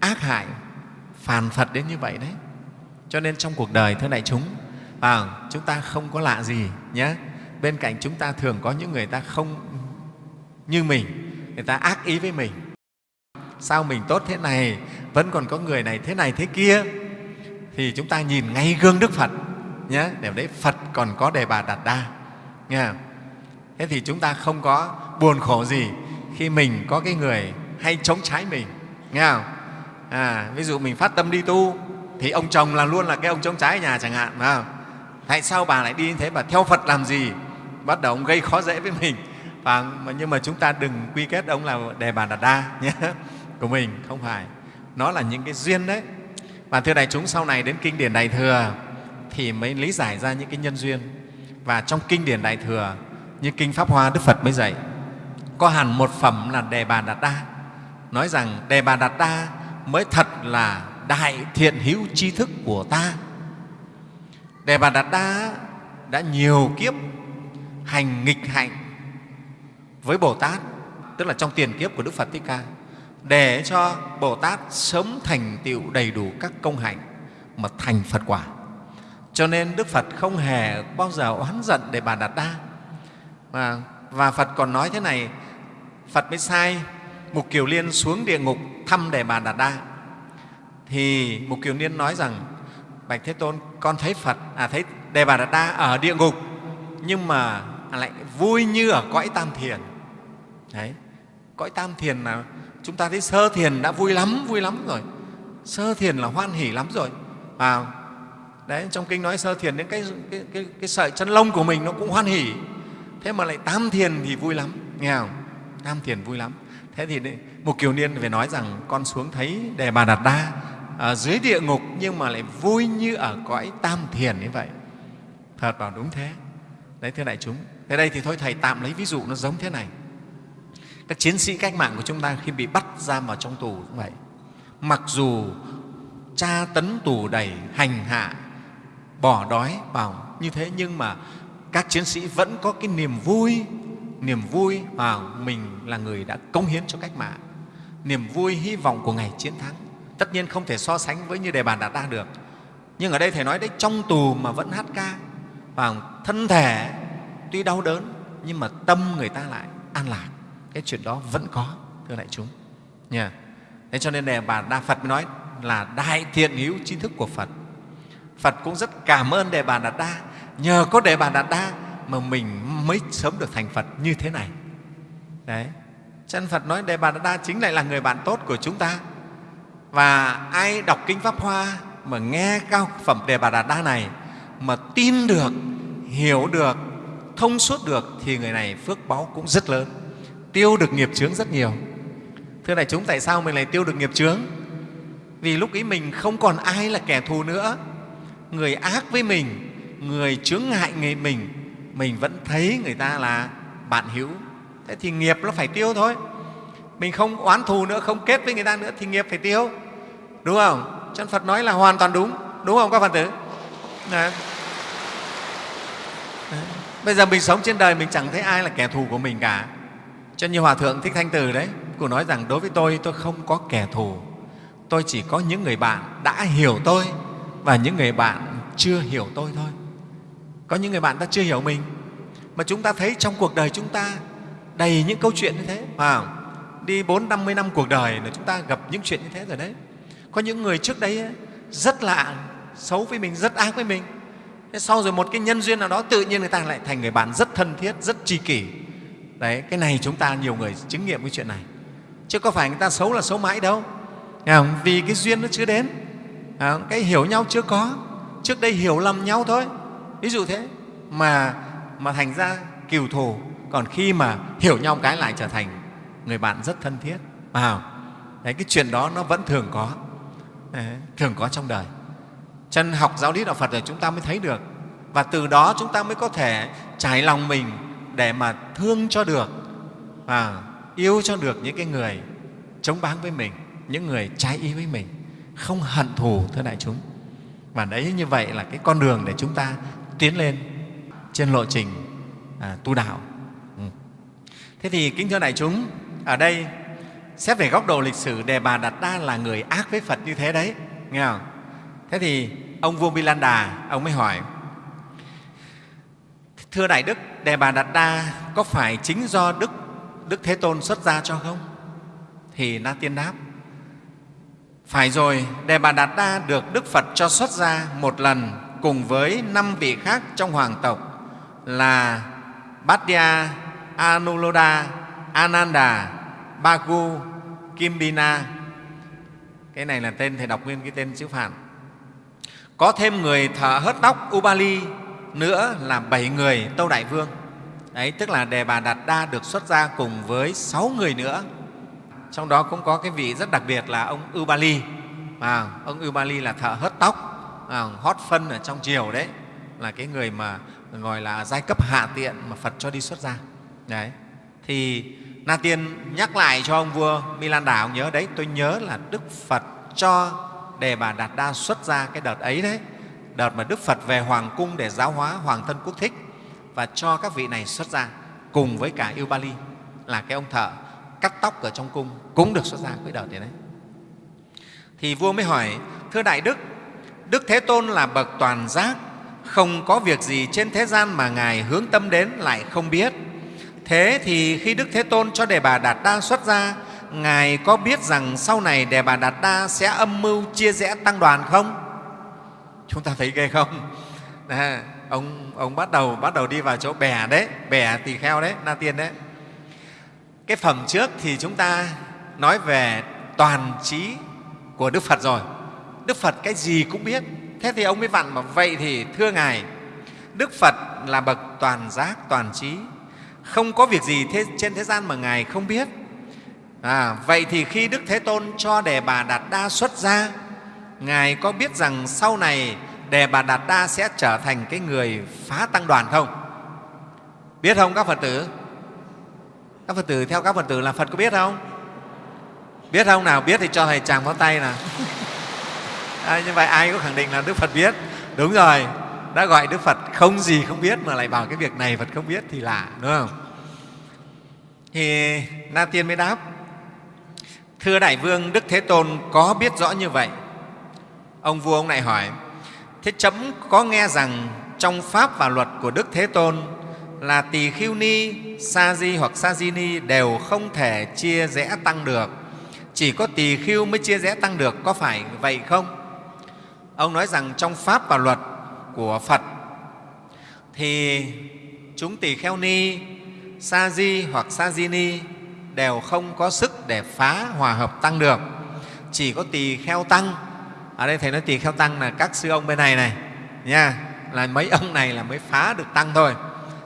ác hại phàn phật đến như vậy đấy. Cho nên trong cuộc đời thưa đại chúng à, chúng ta không có lạ gì nhé. Bên cạnh chúng ta thường có những người ta không như mình người ta ác ý với mình. Sao mình tốt thế này vẫn còn có người này thế này thế kia? Thì chúng ta nhìn ngay gương đức phật nhé. Để đấy phật còn có đề bà đạt đa nghe không? thế thì chúng ta không có buồn khổ gì khi mình có cái người hay chống trái mình nghe không? À, ví dụ mình phát tâm đi tu thì ông chồng là luôn là cái ông chống trái ở nhà chẳng hạn phải không? tại sao bà lại đi như thế? Bà theo phật làm gì? Bắt đầu ông gây khó dễ với mình. Và nhưng mà chúng ta đừng quy kết ông là đề bà đạt đa nhé <laughs> của mình không phải. Nó là những cái duyên đấy. Và thưa đại chúng sau này đến kinh điển đại thừa thì mới lý giải ra những cái nhân duyên. Và trong kinh điển đại thừa như kinh pháp hoa đức phật mới dạy có hẳn một phẩm là đề bà đạt đa. Nói rằng đề bà đạt đa mới thật là đại thiện hữu tri thức của ta. Đề bà đạt đa đã nhiều kiếp hành nghịch hạnh với bồ tát tức là trong tiền kiếp của đức phật thích ca để cho bồ tát sớm thành tựu đầy đủ các công hạnh mà thành phật quả. Cho nên đức phật không hề bao giờ oán giận để bà đạt đa. Và, và phật còn nói thế này phật mới sai mục kiều liên xuống địa ngục thăm đề bà đạt đa. Thì mục kiều liên nói rằng bạch thế tôn con thấy phật à thấy đề bà đạt đa ở địa ngục nhưng mà lại vui như ở cõi tam thiền. Đấy cõi tam thiền là chúng ta thấy sơ thiền đã vui lắm vui lắm rồi. Sơ thiền là hoan hỉ lắm rồi. À, đấy trong kinh nói sơ thiền đến cái, cái, cái, cái sợi chân lông của mình nó cũng hoan hỉ thế mà lại tam thiền thì vui lắm nghe không? Tam thiền vui lắm thế thì một kiều niên phải nói rằng con xuống thấy đề bà đạt đa ở dưới địa ngục nhưng mà lại vui như ở cõi tam thiền như vậy. Thật bảo đúng thế. Đấy, thưa đại chúng thế đây thì thôi thầy tạm lấy ví dụ nó giống thế này. Các chiến sĩ cách mạng của chúng ta khi bị bắt giam vào trong tù cũng vậy. Mặc dù tra tấn tù đầy, hành hạ, bỏ đói vào như thế nhưng mà các chiến sĩ vẫn có cái niềm vui niềm vui mà mình là người đã cống hiến cho cách mạng. Niềm vui, hy vọng của ngày chiến thắng. Tất nhiên không thể so sánh với như đề bàn đạt đa được. Nhưng ở đây thầy nói đấy, trong tù mà vẫn hát ca, và thân thể tuy đau đớn, nhưng mà tâm người ta lại an lạc. Cái chuyện đó vẫn có, thưa đại chúng. Nha. Thế cho nên đề bà đa phật mới nói là đại thiện hữu tri thức của phật. Phật cũng rất cảm ơn đề bà đạt đa nhờ có đề bà đạt đa mà mình mới sớm được thành phật như thế này. Đấy. Chân phật nói đề bà đa chính lại là người bạn tốt của chúng ta. Và ai đọc kinh pháp hoa mà nghe cao phẩm đề bà đạt đa này, mà tin được, hiểu được, thông suốt được thì người này phước báu cũng rất lớn. Tiêu được nghiệp chướng rất nhiều. Thưa đại chúng, tại sao mình lại tiêu được nghiệp chướng? Vì lúc ấy mình không còn ai là kẻ thù nữa. Người ác với mình, người chướng ngại người mình mình vẫn thấy người ta là bạn hữu. Thế thì nghiệp nó phải tiêu thôi. Mình không oán thù nữa, không kết với người ta nữa thì nghiệp phải tiêu. Đúng không? Chân phật nói là hoàn toàn đúng. Đúng không các phật tử? Đấy. Đấy. bây giờ mình sống trên đời mình chẳng thấy ai là kẻ thù của mình cả. Cho như hòa thượng thích thanh từ đấy, cụ nói rằng đối với tôi tôi không có kẻ thù. Tôi chỉ có những người bạn đã hiểu tôi và những người bạn chưa hiểu tôi thôi có những người bạn ta chưa hiểu mình. Mà chúng ta thấy trong cuộc đời chúng ta đầy những câu chuyện như thế. À, đi bốn năm mươi năm cuộc đời là chúng ta gặp những chuyện như thế rồi đấy. Có những người trước đấy rất lạ xấu với mình rất ác với mình. Thế sau rồi một cái nhân duyên nào đó tự nhiên người ta lại thành người bạn rất thân thiết rất tri kỷ. Đấy cái này chúng ta nhiều người chứng nghiệm cái chuyện này. Chứ có phải người ta xấu là xấu mãi đâu. Không? vì cái duyên nó chưa đến. Cái hiểu nhau chưa có. Trước đây hiểu lầm nhau thôi ví dụ thế mà mà thành ra kiều thù còn khi mà hiểu nhau cái lại trở thành người bạn rất thân thiết. À đấy cái chuyện đó nó vẫn thường có. Đấy, thường có trong đời. Chân học giáo lý đạo phật rồi chúng ta mới thấy được. Và từ đó chúng ta mới có thể trải lòng mình để mà thương cho được và yêu cho được những cái người chống báng với mình những người trái ý với mình không hận thù thưa đại chúng. Và đấy như vậy là cái con đường để chúng ta tiến lên trên lộ trình à, tu đạo. Ừ. thế thì kính thưa đại chúng ở đây xét về góc độ lịch sử đề bà đạt đa là người ác với phật như thế đấy nghe không? Thế thì ông vua Đà ông mới hỏi thưa đại đức đề bà đạt đa có phải chính do đức đức thế tôn xuất gia cho không? Thì na tiên đáp phải rồi đề bà đạt đa được đức phật cho xuất gia một lần cùng với năm vị khác trong hoàng tộc là Bhatia, Anuloda, Ananda, Bagu, Kimbina. Cái này là tên, Thầy đọc nguyên cái tên chữ Phạn. Có thêm người thợ hớt tóc Ubali nữa là bảy người Tâu Đại Vương. Đấy, tức là Đề Bà Đạt Đa được xuất ra cùng với sáu người nữa. Trong đó cũng có cái vị rất đặc biệt là ông Ubali. À, ông Ubali là thợ hớt tóc, à, hot phân ở trong triều đấy, là cái người mà gọi là giai cấp hạ tiện mà Phật cho đi xuất gia. Đấy. Thì Na Tiên nhắc lại cho ông vua Milan ông nhớ đấy, tôi nhớ là Đức Phật cho Đề Bà Đạt Đa xuất ra cái đợt ấy đấy, đợt mà Đức Phật về Hoàng cung để giáo hóa Hoàng thân Quốc Thích và cho các vị này xuất ra cùng với cả Yêu Ba Ly là cái ông thợ cắt tóc ở trong cung cũng được xuất ra cái đợt đấy. đấy. Thì vua mới hỏi, thưa Đại Đức, Đức Thế Tôn là bậc toàn giác, không có việc gì trên thế gian mà Ngài hướng tâm đến lại không biết. Thế thì khi Đức Thế Tôn cho Đề Bà Đạt Đa xuất ra, Ngài có biết rằng sau này Đề Bà Đạt Đa sẽ âm mưu chia rẽ tăng đoàn không? Chúng ta thấy ghê không? À, ông, ông bắt đầu bắt đầu đi vào chỗ bè đấy, bè tỳ kheo đấy, Na Tiên đấy. Cái phẩm trước thì chúng ta nói về toàn trí của Đức Phật rồi. Đức Phật cái gì cũng biết. Thế thì ông mới vặn mà vậy thì thưa Ngài, Đức Phật là bậc toàn giác, toàn trí, không có việc gì thế, trên thế gian mà Ngài không biết. À, vậy thì khi Đức Thế Tôn cho Đề Bà Đạt Đa xuất gia, Ngài có biết rằng sau này Đề Bà Đạt Đa sẽ trở thành cái người phá tăng đoàn không? Biết không các Phật tử? Các Phật tử theo các Phật tử là Phật có biết không? Biết không nào? Biết thì cho Thầy chàng pháo tay nào. À, như vậy ai có khẳng định là Đức Phật biết? Đúng rồi, đã gọi Đức Phật không gì không biết mà lại bảo cái việc này Phật không biết thì lạ, đúng không? Thì Na Tiên mới đáp, Thưa Đại Vương, Đức Thế Tôn có biết rõ như vậy. Ông vua ông lại hỏi, Thế chấm có nghe rằng trong Pháp và luật của Đức Thế Tôn là tỳ khiêu ni, sa di hoặc sa di ni đều không thể chia rẽ tăng được. Chỉ có tỳ khiêu mới chia rẽ tăng được, có phải vậy không? Ông nói rằng trong Pháp và luật của Phật thì chúng tỳ kheo ni, sa di hoặc sa di ni đều không có sức để phá hòa hợp tăng được. Chỉ có tỳ kheo tăng, ở đây Thầy nói tỳ kheo tăng là các sư ông bên này này, nha, là mấy ông này là mới phá được tăng thôi.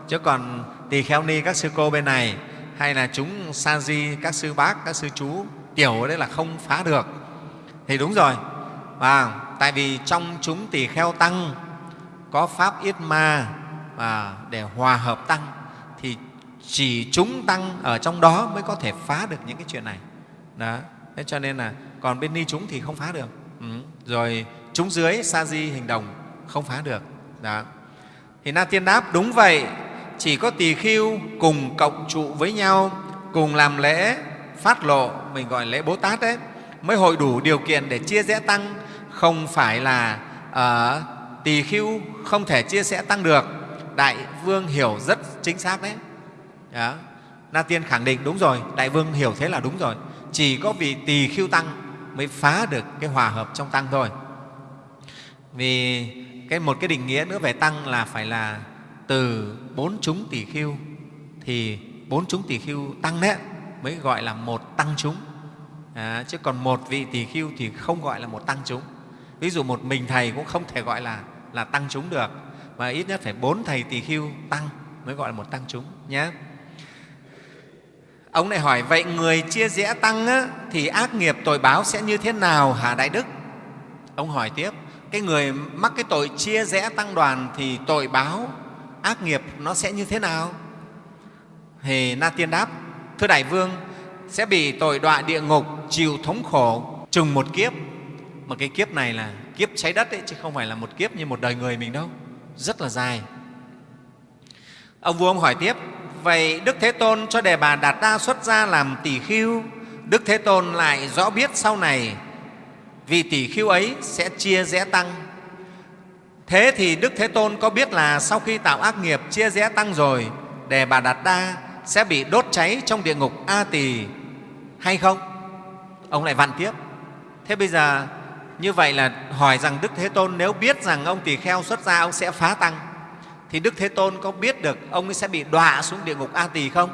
Chứ còn tỳ kheo ni các sư cô bên này hay là chúng sa di, các sư bác, các sư chú tiểu đấy là không phá được. Thì đúng rồi, và tại vì trong chúng tỳ kheo tăng có pháp yết ma và để hòa hợp tăng, thì chỉ chúng tăng ở trong đó mới có thể phá được những cái chuyện này. Đó, thế cho nên là còn bên ni chúng thì không phá được. Ừ. rồi chúng dưới sa di hình đồng không phá được. Đó. Thì na tiên đáp, đúng vậy, chỉ có tỳ khiêu cùng cộng trụ với nhau, cùng làm lễ phát lộ, mình gọi lễ bố tát đấy, mới hội đủ điều kiện để chia rẽ tăng không phải là uh, tỳ khưu không thể chia sẻ tăng được. Đại vương hiểu rất chính xác đấy. Đó. na tiên khẳng định đúng rồi đại vương hiểu thế là đúng rồi. Chỉ có vị tỳ khưu tăng mới phá được cái hòa hợp trong tăng thôi. Vì cái một cái định nghĩa nữa về tăng là phải là từ bốn chúng tỳ khưu thì bốn chúng tỳ khưu tăng đấy mới gọi là một tăng chúng. À, chứ còn một vị tỳ khưu thì không gọi là một tăng chúng ví dụ một mình thầy cũng không thể gọi là là tăng chúng được mà ít nhất phải bốn thầy tỳ khưu tăng mới gọi là một tăng chúng nhé. Ông lại hỏi vậy người chia rẽ tăng á, thì ác nghiệp tội báo sẽ như thế nào hả đại đức? Ông hỏi tiếp cái người mắc cái tội chia rẽ tăng đoàn thì tội báo ác nghiệp nó sẽ như thế nào? Thì na tiên đáp thưa đại vương sẽ bị tội đọa địa ngục chịu thống khổ chừng một kiếp mà cái kiếp này là kiếp cháy đất ấy, chứ không phải là một kiếp như một đời người mình đâu rất là dài ông vua ông hỏi tiếp vậy đức thế tôn cho đề bà đạt đa xuất gia làm tỷ khiêu Đức Thế Tôn lại rõ biết sau này vì tỷ khiêu ấy sẽ chia rẽ tăng. Thế thì Đức Thế Tôn có biết là sau khi tạo ác nghiệp chia rẽ tăng rồi, Đề Bà Đạt Đa sẽ bị đốt cháy trong địa ngục A Tỳ hay không? Ông lại vặn tiếp. Thế bây giờ như vậy là hỏi rằng Đức Thế Tôn nếu biết rằng ông tỳ kheo xuất gia ông sẽ phá tăng thì Đức Thế Tôn có biết được ông ấy sẽ bị đọa xuống địa ngục A Tỳ không?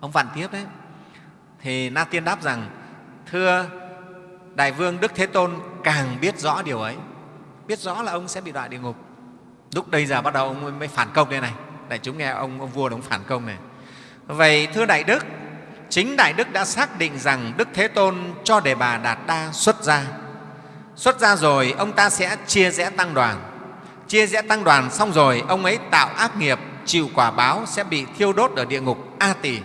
Ông vặn tiếp đấy. Thì Na Tiên đáp rằng thưa Đại Vương Đức Thế Tôn càng biết rõ điều ấy, biết rõ là ông sẽ bị đọa địa ngục. Lúc đây giờ bắt đầu ông mới phản công đây này. Đại chúng nghe ông, ông vua ông phản công này. Vậy thưa Đại Đức, chính Đại Đức đã xác định rằng Đức Thế Tôn cho Đề Bà Đạt Đa xuất gia. Xuất ra rồi, ông ta sẽ chia rẽ tăng đoàn. Chia rẽ tăng đoàn xong rồi, ông ấy tạo ác nghiệp, chịu quả báo sẽ bị thiêu đốt ở địa ngục A Tỳ.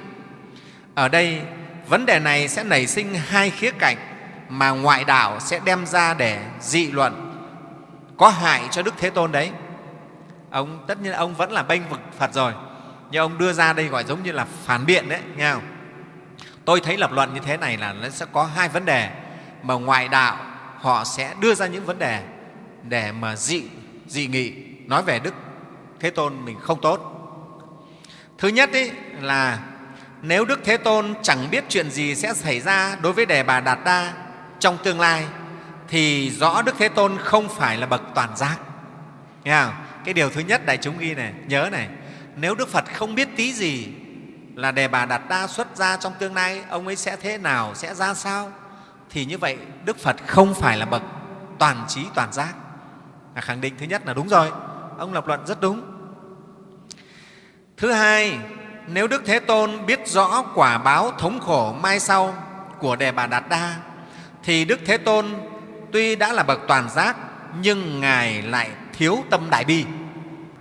Ở đây, vấn đề này sẽ nảy sinh hai khía cạnh mà ngoại đạo sẽ đem ra để dị luận có hại cho Đức Thế Tôn đấy. Ông tất nhiên ông vẫn là bênh vực Phật rồi, nhưng ông đưa ra đây gọi giống như là phản biện đấy, nghe không? Tôi thấy lập luận như thế này là nó sẽ có hai vấn đề mà ngoại đạo họ sẽ đưa ra những vấn đề để mà dị dị nghị nói về Đức Thế Tôn mình không tốt. Thứ nhất ý, là nếu Đức Thế Tôn chẳng biết chuyện gì sẽ xảy ra đối với Đề Bà Đạt Đa trong tương lai thì rõ Đức Thế Tôn không phải là bậc toàn giác. Nghe không? Cái điều thứ nhất đại chúng ghi này, nhớ này, nếu Đức Phật không biết tí gì là Đề Bà Đạt Đa xuất ra trong tương lai, ông ấy sẽ thế nào, sẽ ra sao, thì như vậy Đức Phật không phải là bậc toàn trí toàn giác. là khẳng định thứ nhất là đúng rồi, ông lập luận rất đúng. Thứ hai, nếu Đức Thế Tôn biết rõ quả báo thống khổ mai sau của Đề Bà Đạt Đa, thì Đức Thế Tôn tuy đã là bậc toàn giác nhưng Ngài lại thiếu tâm đại bi.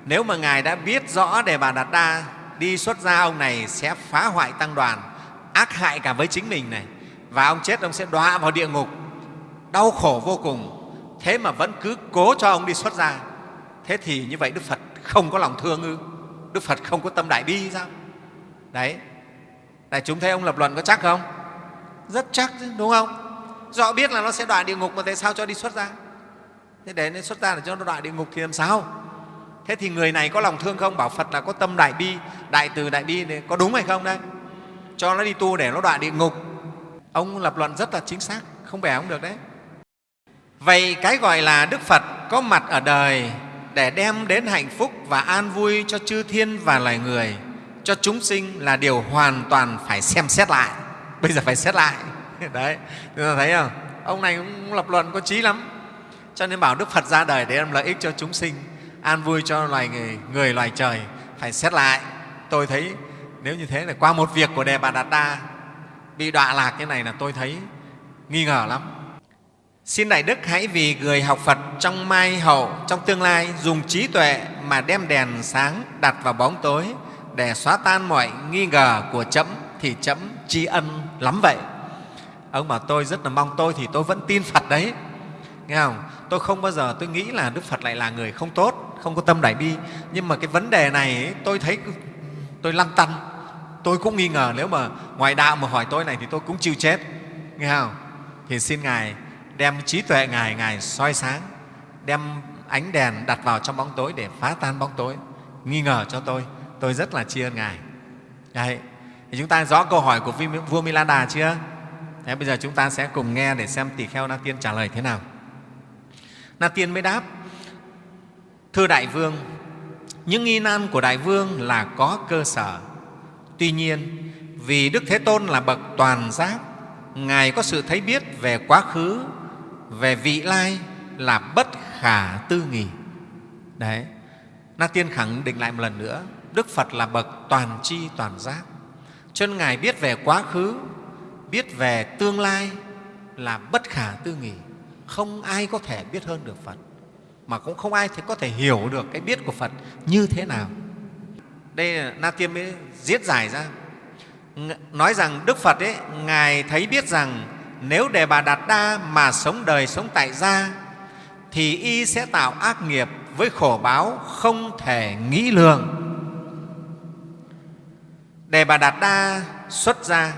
Nếu mà Ngài đã biết rõ Đề Bà Đạt Đa đi xuất gia ông này sẽ phá hoại tăng đoàn, ác hại cả với chính mình này, và ông chết ông sẽ đọa vào địa ngục, đau khổ vô cùng. Thế mà vẫn cứ cố cho ông đi xuất gia. Thế thì như vậy Đức Phật không có lòng thương ư? Đức Phật không có tâm đại bi sao? Đấy, đại chúng thấy ông lập luận có chắc không? Rất chắc đúng không? Rõ biết là nó sẽ đọa địa ngục mà tại sao cho đi xuất gia? Thế để nó xuất gia để cho nó đọa địa ngục thì làm sao? Thế thì người này có lòng thương không? Bảo Phật là có tâm đại bi, đại từ đại bi này có đúng hay không đây? Cho nó đi tu để nó đọa địa ngục. Ông lập luận rất là chính xác, không bẻ ông được đấy. Vậy cái gọi là Đức Phật có mặt ở đời để đem đến hạnh phúc và an vui cho chư thiên và loài người, cho chúng sinh là điều hoàn toàn phải xem xét lại. Bây giờ phải xét lại. <laughs> Đấy, chúng ta thấy không? Ông này cũng lập luận có trí lắm. Cho nên bảo Đức Phật ra đời để đem lợi ích cho chúng sinh, an vui cho loài người, người loài trời. Phải xét lại. Tôi thấy nếu như thế là qua một việc của Đề Bà Đạt Đa bị đọa lạc như này là tôi thấy nghi ngờ lắm. Xin Đại Đức hãy vì người học Phật trong mai hậu, trong tương lai dùng trí tuệ mà đem đèn sáng đặt vào bóng tối để xóa tan mọi nghi ngờ của chấm thì chấm tri ân lắm vậy. Ông bảo tôi rất là mong tôi thì tôi vẫn tin Phật đấy. Nghe không? Tôi không bao giờ tôi nghĩ là Đức Phật lại là người không tốt, không có tâm đại bi. Nhưng mà cái vấn đề này ấy, tôi thấy tôi lăn tăn. Tôi cũng nghi ngờ nếu mà ngoài đạo mà hỏi tôi này thì tôi cũng chịu chết. Nghe không? Thì xin Ngài đem trí tuệ Ngài, Ngài soi sáng, đem ánh đèn đặt vào trong bóng tối để phá tan bóng tối. Nghi ngờ cho tôi, tôi rất là tri ân Ngài. Đấy. Thì chúng ta rõ câu hỏi của vua Milanda chưa? Thế bây giờ chúng ta sẽ cùng nghe để xem tỳ kheo Na Tiên trả lời thế nào. Na Tiên mới đáp, Thưa Đại Vương, những nghi nan của Đại Vương là có cơ sở. Tuy nhiên, vì Đức Thế Tôn là bậc toàn giác, Ngài có sự thấy biết về quá khứ, về vị lai là bất khả tư nghỉ. Đấy, Na Tiên khẳng định lại một lần nữa, Đức Phật là bậc toàn tri toàn giác. Cho nên Ngài biết về quá khứ, biết về tương lai là bất khả tư nghỉ. không ai có thể biết hơn được phật mà cũng không ai có thể hiểu được cái biết của phật như thế nào đây là na tiêm mới giết giải ra. Nói rằng đức phật ấy ngài thấy biết rằng nếu đề bà đạt đa mà sống đời sống tại gia thì y sẽ tạo ác nghiệp với khổ báo không thể nghĩ lường. Đề bà đạt đa xuất gia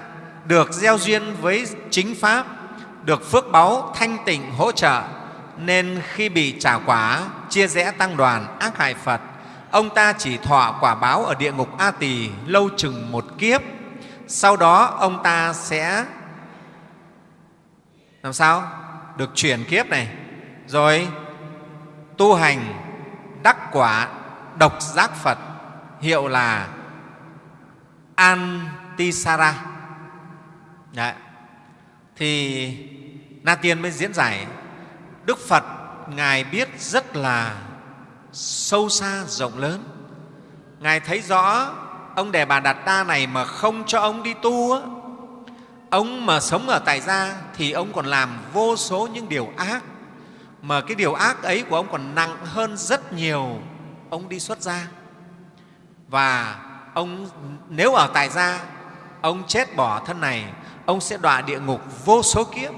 được gieo duyên với chính Pháp, được phước báu thanh tịnh hỗ trợ, nên khi bị trả quả, chia rẽ tăng đoàn, ác hại Phật, ông ta chỉ thọ quả báo ở địa ngục A Tỳ lâu chừng một kiếp. Sau đó ông ta sẽ làm sao? Được chuyển kiếp này, rồi tu hành đắc quả độc giác Phật, hiệu là Antisara. Đấy. Thì Na Tiên mới diễn giải Đức Phật Ngài biết rất là sâu xa, rộng lớn. Ngài thấy rõ ông Đề Bà Đạt Đa này mà không cho ông đi tu, á, ông mà sống ở tại gia thì ông còn làm vô số những điều ác, mà cái điều ác ấy của ông còn nặng hơn rất nhiều ông đi xuất gia. Và ông nếu ở tại gia, ông chết bỏ thân này, ông sẽ đọa địa ngục vô số kiếp,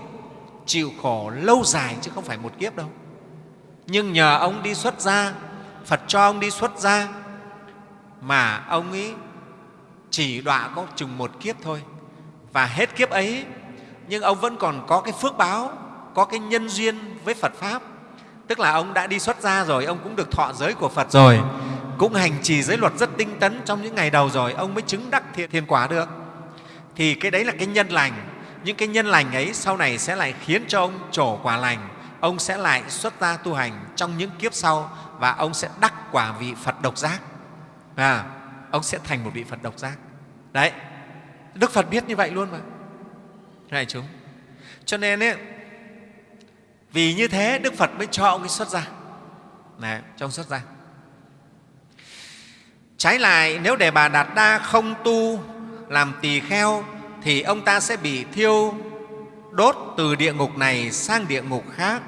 chịu khổ lâu dài chứ không phải một kiếp đâu. Nhưng nhờ ông đi xuất gia, Phật cho ông đi xuất gia, mà ông ấy chỉ đọa có chừng một kiếp thôi. Và hết kiếp ấy, nhưng ông vẫn còn có cái phước báo, có cái nhân duyên với phật pháp. Tức là ông đã đi xuất gia rồi, ông cũng được thọ giới của phật rồi, cũng hành trì giới luật rất tinh tấn trong những ngày đầu rồi, ông mới chứng đắc thiện thiên quả được. Thì cái đấy là cái nhân lành. Những cái nhân lành ấy sau này sẽ lại khiến cho ông trổ quả lành ông sẽ lại xuất gia tu hành trong những kiếp sau và ông sẽ đắc quả vị phật độc giác. À, ông sẽ thành một vị phật độc giác. Đấy đức phật biết như vậy luôn mà. Này chúng cho nên ấy, vì như thế đức phật mới cho ông ấy xuất gia Đấy, cho ông xuất gia trái lại nếu để bà đạt đa không tu làm tỳ kheo thì ông ta sẽ bị thiêu đốt từ địa ngục này sang địa ngục khác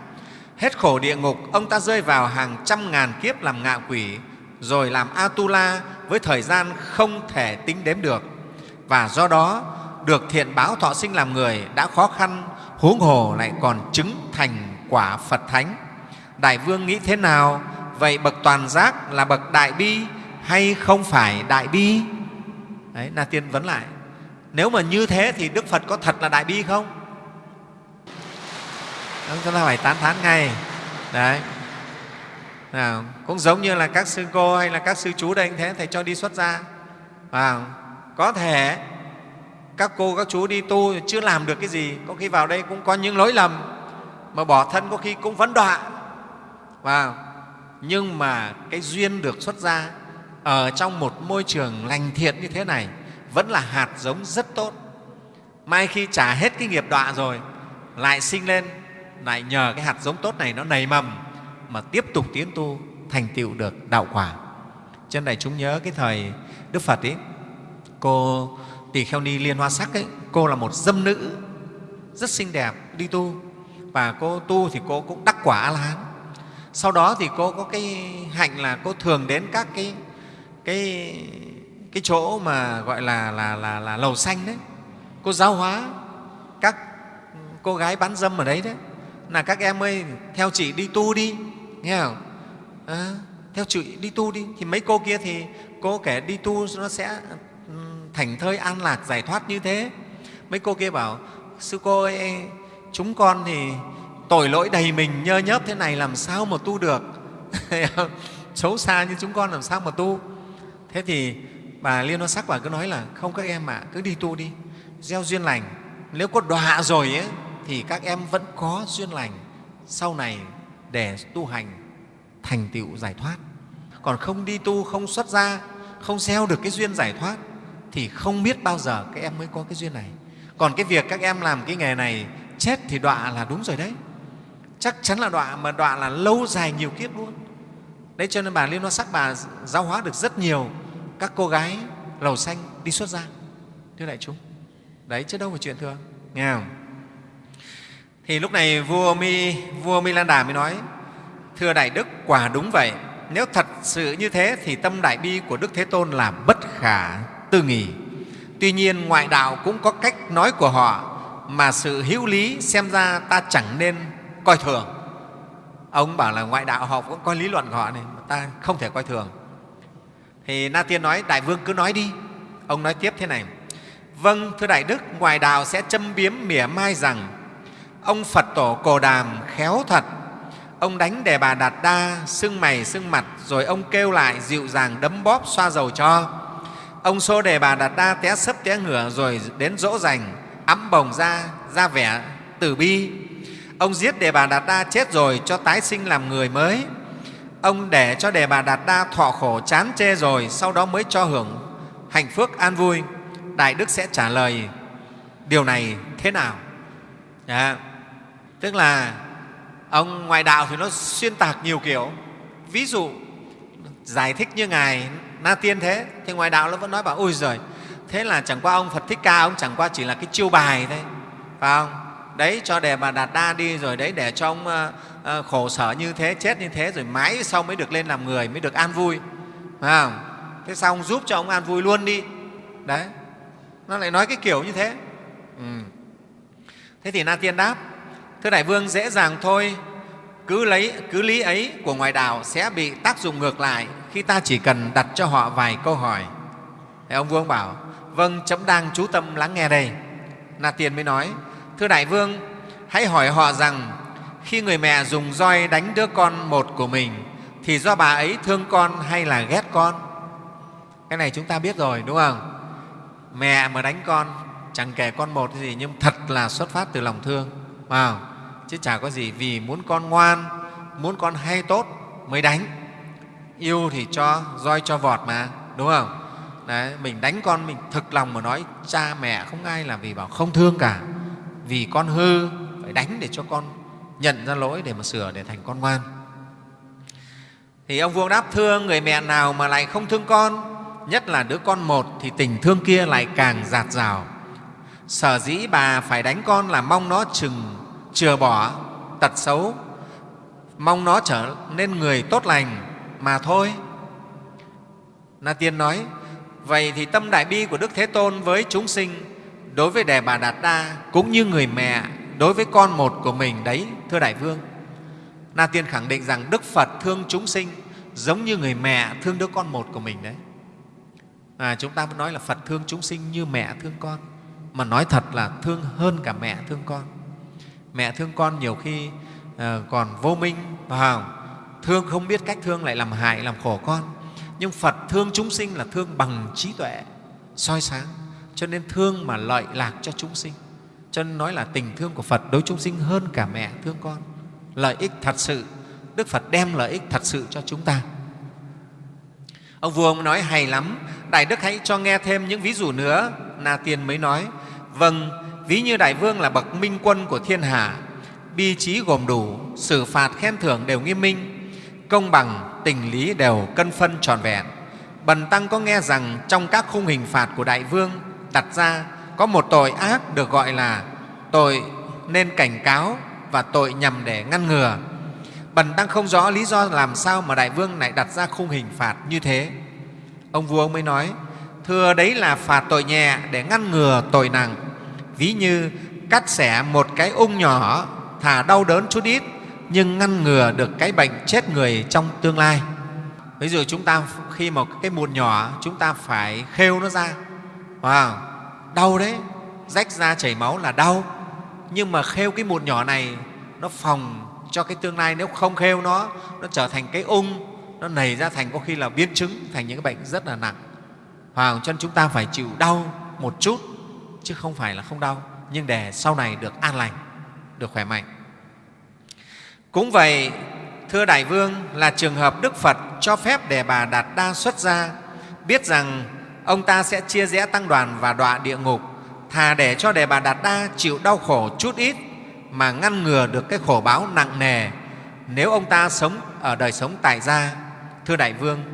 hết khổ địa ngục, ông ta rơi vào hàng trăm ngàn kiếp làm ngạ quỷ, rồi làm atula với thời gian không thể tính đếm được. Và do đó, được thiện báo thọ sinh làm người đã khó khăn, huống hồ lại còn chứng thành quả phật thánh. Đại vương nghĩ thế nào? Vậy bậc toàn giác là bậc đại bi hay không phải đại bi? Đấy, na tiên vấn lại. Nếu mà như thế thì đức phật có thật là đại bi không? Chúng ta phải tán thán ngay. Đấy. Nào, cũng giống như là các sư cô hay là các sư chú đây anh thế thầy cho đi xuất gia. À có thể các cô các chú đi tu chưa làm được cái gì có khi vào đây cũng có những lỗi lầm mà bỏ thân có khi cũng vấn đọa. Và nhưng mà cái duyên được xuất gia ở trong một môi trường lành thiện như thế này vẫn là hạt giống rất tốt. Mai khi trả hết cái nghiệp đọa rồi lại sinh lên lại nhờ cái hạt giống tốt này nó nảy mầm mà tiếp tục tiến tu thành tựu được đạo quả. Trên này chúng nhớ cái thời đức phật ấy cô tỳ kheo ni liên hoa sắc ấy cô là một dâm nữ rất xinh đẹp đi tu và cô tu thì cô cũng đắc quả a la hán sau đó thì cô có cái hạnh là cô thường đến các cái cái cái chỗ mà gọi là là là, là lầu xanh đấy. Cô giáo hóa các cô gái bán dâm ở đấy đấy là các em ơi theo chị đi tu đi nghe không? À, theo chị đi tu đi. Thì mấy cô kia thì cô kể đi tu nó sẽ ừ, thành thơi an lạc giải thoát như thế. Mấy cô kia bảo sư cô ơi chúng con thì tội lỗi đầy mình nhơ nhớp thế này làm sao mà tu được? <laughs> Xấu xa như chúng con làm sao mà tu. Thế thì bà liên hoa sắc bà cứ nói là không các em ạ à, cứ đi tu đi. Gieo duyên lành. Nếu có đọa rồi ấy, thì các em vẫn có duyên lành sau này để tu hành thành tựu giải thoát. Còn không đi tu, không xuất gia, không gieo được cái duyên giải thoát thì không biết bao giờ các em mới có cái duyên này. Còn cái việc các em làm cái nghề này chết thì đọa là đúng rồi đấy. Chắc chắn là đọa, mà đọa là lâu dài nhiều kiếp luôn. Đấy, cho nên bà liên hoa sắc, bà giáo hóa được rất nhiều các cô gái lầu xanh đi xuất gia. Thưa đại chúng, đấy, chứ đâu phải chuyện thường. Nghe không? Thì lúc này vua mi vua mi lan đà mới nói, thưa đại đức, quả đúng vậy. Nếu thật sự như thế thì tâm đại bi của đức thế tôn là bất khả tư nghị. Tuy nhiên ngoại đạo cũng có cách nói của họ, mà sự hữu lý xem ra ta chẳng nên coi thường. Ông bảo là ngoại đạo họ cũng coi lý luận của họ này mà ta không thể coi thường. Thì na tiên nói, đại vương cứ nói đi. Ông nói tiếp thế này vâng thưa đại đức, ngoại đạo sẽ châm biếm mỉa mai rằng ông phật tổ cồ đàm khéo thật. Ông đánh đề bà đạt đa, sưng mày, sưng mặt, rồi ông kêu lại dịu dàng đấm bóp xoa dầu cho. Ông xô đề bà đạt đa té sấp té ngửa rồi đến dỗ dành ấm bồng ra ra vẻ từ bi. Ông giết đề bà đạt đa chết rồi cho tái sinh làm người mới. Ông để cho đề bà đạt đa thọ khổ chán chê rồi sau đó mới cho hưởng hạnh phúc an vui. Đại đức sẽ trả lời, điều này thế nào? Yeah tức là ông ngoại đạo thì nó xuyên tạc nhiều kiểu. Ví dụ giải thích như ngài na tiên thế thì ngoại đạo nó vẫn nói bảo ôi giời thế là chẳng qua ông phật thích ca ông chẳng qua chỉ là cái chiêu bài thôi. Phải không? Đấy cho đề bà đạt đa đi rồi đấy để cho ông uh, khổ sở như thế chết như thế rồi mãi sau mới được lên làm người mới được an vui. Phải không? Thế sao ông giúp cho ông an vui luôn đi? Đấy. Nó lại nói cái kiểu như thế. Ừ. thế thì na tiên đáp thưa đại vương, dễ dàng thôi. Cứ lấy, cứ lý ấy của ngoại đạo sẽ bị tác dụng ngược lại khi ta chỉ cần đặt cho họ vài câu hỏi. Thế ông vương bảo vâng chấm đang chú tâm lắng nghe đây. Na tiên mới nói, thưa đại vương, hãy hỏi họ rằng, khi người mẹ dùng roi đánh đứa con một của mình, thì do bà ấy thương con hay là ghét con? Cái này chúng ta biết rồi, đúng không? Mẹ mà đánh con, chẳng kể con một gì nhưng thật là xuất phát từ lòng thương vào chứ chả có gì vì muốn con ngoan muốn con hay tốt mới đánh. Yêu thì cho roi cho vọt mà đúng không? Đấy, mình đánh con mình thực lòng mà nói cha mẹ không ai là vì bảo không thương cả. Vì con hư phải đánh để cho con nhận ra lỗi để mà sửa để thành con ngoan. Thì ông vua đáp thương người mẹ nào mà lại không thương con nhất là đứa con một thì tình thương kia lại càng giạt rào. Sở dĩ bà phải đánh con là mong nó chừng chừa bỏ tật xấu. Mong nó trở nên người tốt lành mà thôi. Na tiên nói vậy thì tâm đại bi của đức thế tôn với chúng sinh đối với đề bà đạt đa cũng như người mẹ đối với con một của mình đấy thưa đại vương. Na tiên khẳng định rằng đức phật thương chúng sinh giống như người mẹ thương đứa con một của mình đấy. À, chúng ta mới nói là phật thương chúng sinh như mẹ thương con mà nói thật là thương hơn cả mẹ thương con mẹ thương con nhiều khi ờ, còn vô minh vào thương không biết cách thương lại làm hại, làm khổ con. Nhưng phật thương chúng sinh là thương bằng trí tuệ, soi sáng. Cho nên thương mà lợi lạc cho chúng sinh. Cho nên nói là tình thương của phật đối chúng sinh hơn cả mẹ thương con. Lợi ích thật sự, đức phật đem lợi ích thật sự cho chúng ta. Ông vua ông nói hay lắm. Đại đức hãy cho nghe thêm những ví dụ nữa. Na tiền mới nói vâng ví như đại vương là bậc minh quân của thiên hạ bi trí gồm đủ, xử phạt khen thưởng đều nghiêm minh. Công bằng, tình lý đều cân phân tròn vẹn. Bần tăng có nghe rằng trong các khung hình phạt của đại vương đặt ra có một tội ác được gọi là tội nên cảnh cáo và tội nhằm để ngăn ngừa. Bần tăng không rõ lý do làm sao mà đại vương lại đặt ra khung hình phạt như thế. Ông vua ông mới nói, thưa đấy là phạt tội nhẹ để ngăn ngừa tội nặng ví như cắt xẻ một cái ung nhỏ thả đau đớn chút ít nhưng ngăn ngừa được cái bệnh chết người trong tương lai. Ví dụ chúng ta khi một cái mụn nhỏ chúng ta phải khêu nó ra. Wow, đau đấy. Rách ra chảy máu là đau. Nhưng mà khêu cái mụn nhỏ này nó phòng cho cái tương lai. Nếu không khêu nó nó trở thành cái ung nó nảy ra thành có khi là biến chứng thành những cái bệnh rất là nặng. Wow, cho nên chúng ta phải chịu đau một chút chứ không phải là không đau, nhưng để sau này được an lành, được khỏe mạnh. Cũng vậy, thưa đại vương, là trường hợp đức phật cho phép đề bà đạt đa xuất gia, biết rằng ông ta sẽ chia rẽ tăng đoàn và đọa địa ngục, thà để cho đề bà đạt đa chịu đau khổ chút ít mà ngăn ngừa được cái khổ báo nặng nề nếu ông ta sống ở đời sống tại gia. Thưa đại vương,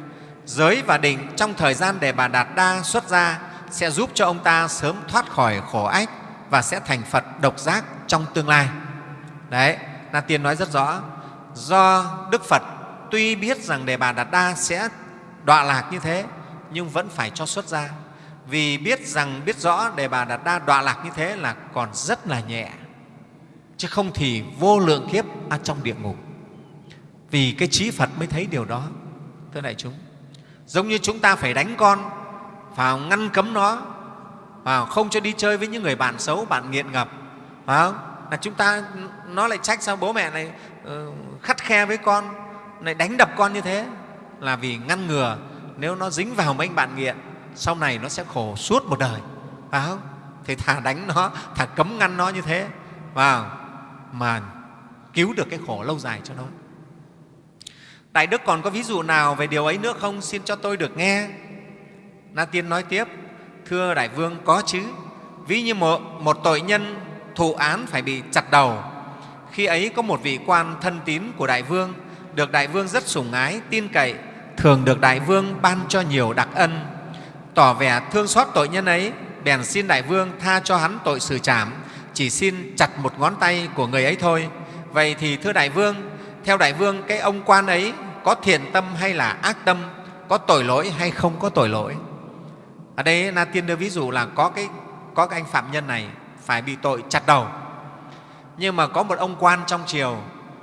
giới và định trong thời gian đề bà đạt đa xuất gia sẽ giúp cho ông ta sớm thoát khỏi khổ ách và sẽ thành phật độc giác trong tương lai. Đấy na tiên nói rất rõ. Do đức phật tuy biết rằng đề bà đạt đa sẽ đọa lạc như thế nhưng vẫn phải cho xuất ra, vì biết rằng biết rõ đề bà đạt đa đọa lạc như thế là còn rất là nhẹ chứ không thì vô lượng kiếp ở trong địa ngục. Vì cái trí phật mới thấy điều đó thưa đại chúng. Giống như chúng ta phải đánh con phải ngăn cấm nó. Phải không? không cho đi chơi với những người bạn xấu, bạn nghiện ngập. Phải không? là chúng ta, nó lại trách sao bố mẹ này ờ, khắt khe với con, lại đánh đập con như thế? Là vì ngăn ngừa, nếu nó dính vào mấy anh bạn nghiện, sau này nó sẽ khổ suốt một đời. Phải không? Thì thà đánh nó, thà cấm ngăn nó như thế. Vào, mà cứu được cái khổ lâu dài cho nó. Đại đức còn có ví dụ nào về điều ấy nữa không? Xin cho tôi được nghe na tiên nói tiếp thưa đại vương có chứ. Ví như một, một tội nhân thụ án phải bị chặt đầu. Khi ấy có một vị quan thân tín của đại vương được đại vương rất sủng ái tin cậy thường được đại vương ban cho nhiều đặc ân. Tỏ vẻ thương xót tội nhân ấy bèn xin đại vương tha cho hắn tội xử trảm chỉ xin chặt một ngón tay của người ấy thôi. Vậy thì thưa đại vương theo đại vương cái ông quan ấy có thiện tâm hay là ác tâm có tội lỗi hay không có tội lỗi? Ở đây na tiên đưa ví dụ là có cái có cái anh phạm nhân này phải bị tội chặt đầu. Nhưng mà có một ông quan trong triều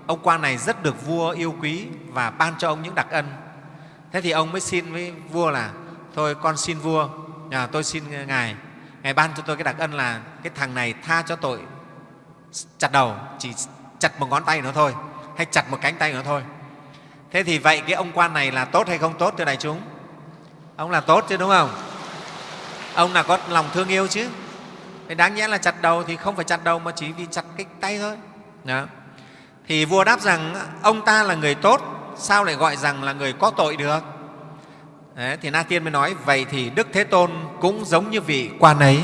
ông quan này rất được vua yêu quý và ban cho ông những đặc ân. Thế thì ông mới xin với vua là thôi con xin vua à, tôi xin ngài ngài ban cho tôi cái đặc ân là cái thằng này tha cho tội chặt đầu chỉ chặt một ngón tay nó thôi hay chặt một cánh tay nó thôi. Thế thì vậy cái ông quan này là tốt hay không tốt thưa đại chúng? Ông là tốt chứ đúng không? Ông là có lòng thương yêu chứ? Thế đáng nhẽ là chặt đầu thì không phải chặt đầu mà chỉ vì chặt cái tay thôi. Đó. thì vua đáp rằng ông ta là người tốt sao lại gọi rằng là người có tội được? Đấy, thì Na Tiên mới nói vậy thì Đức Thế Tôn cũng giống như vị quan ấy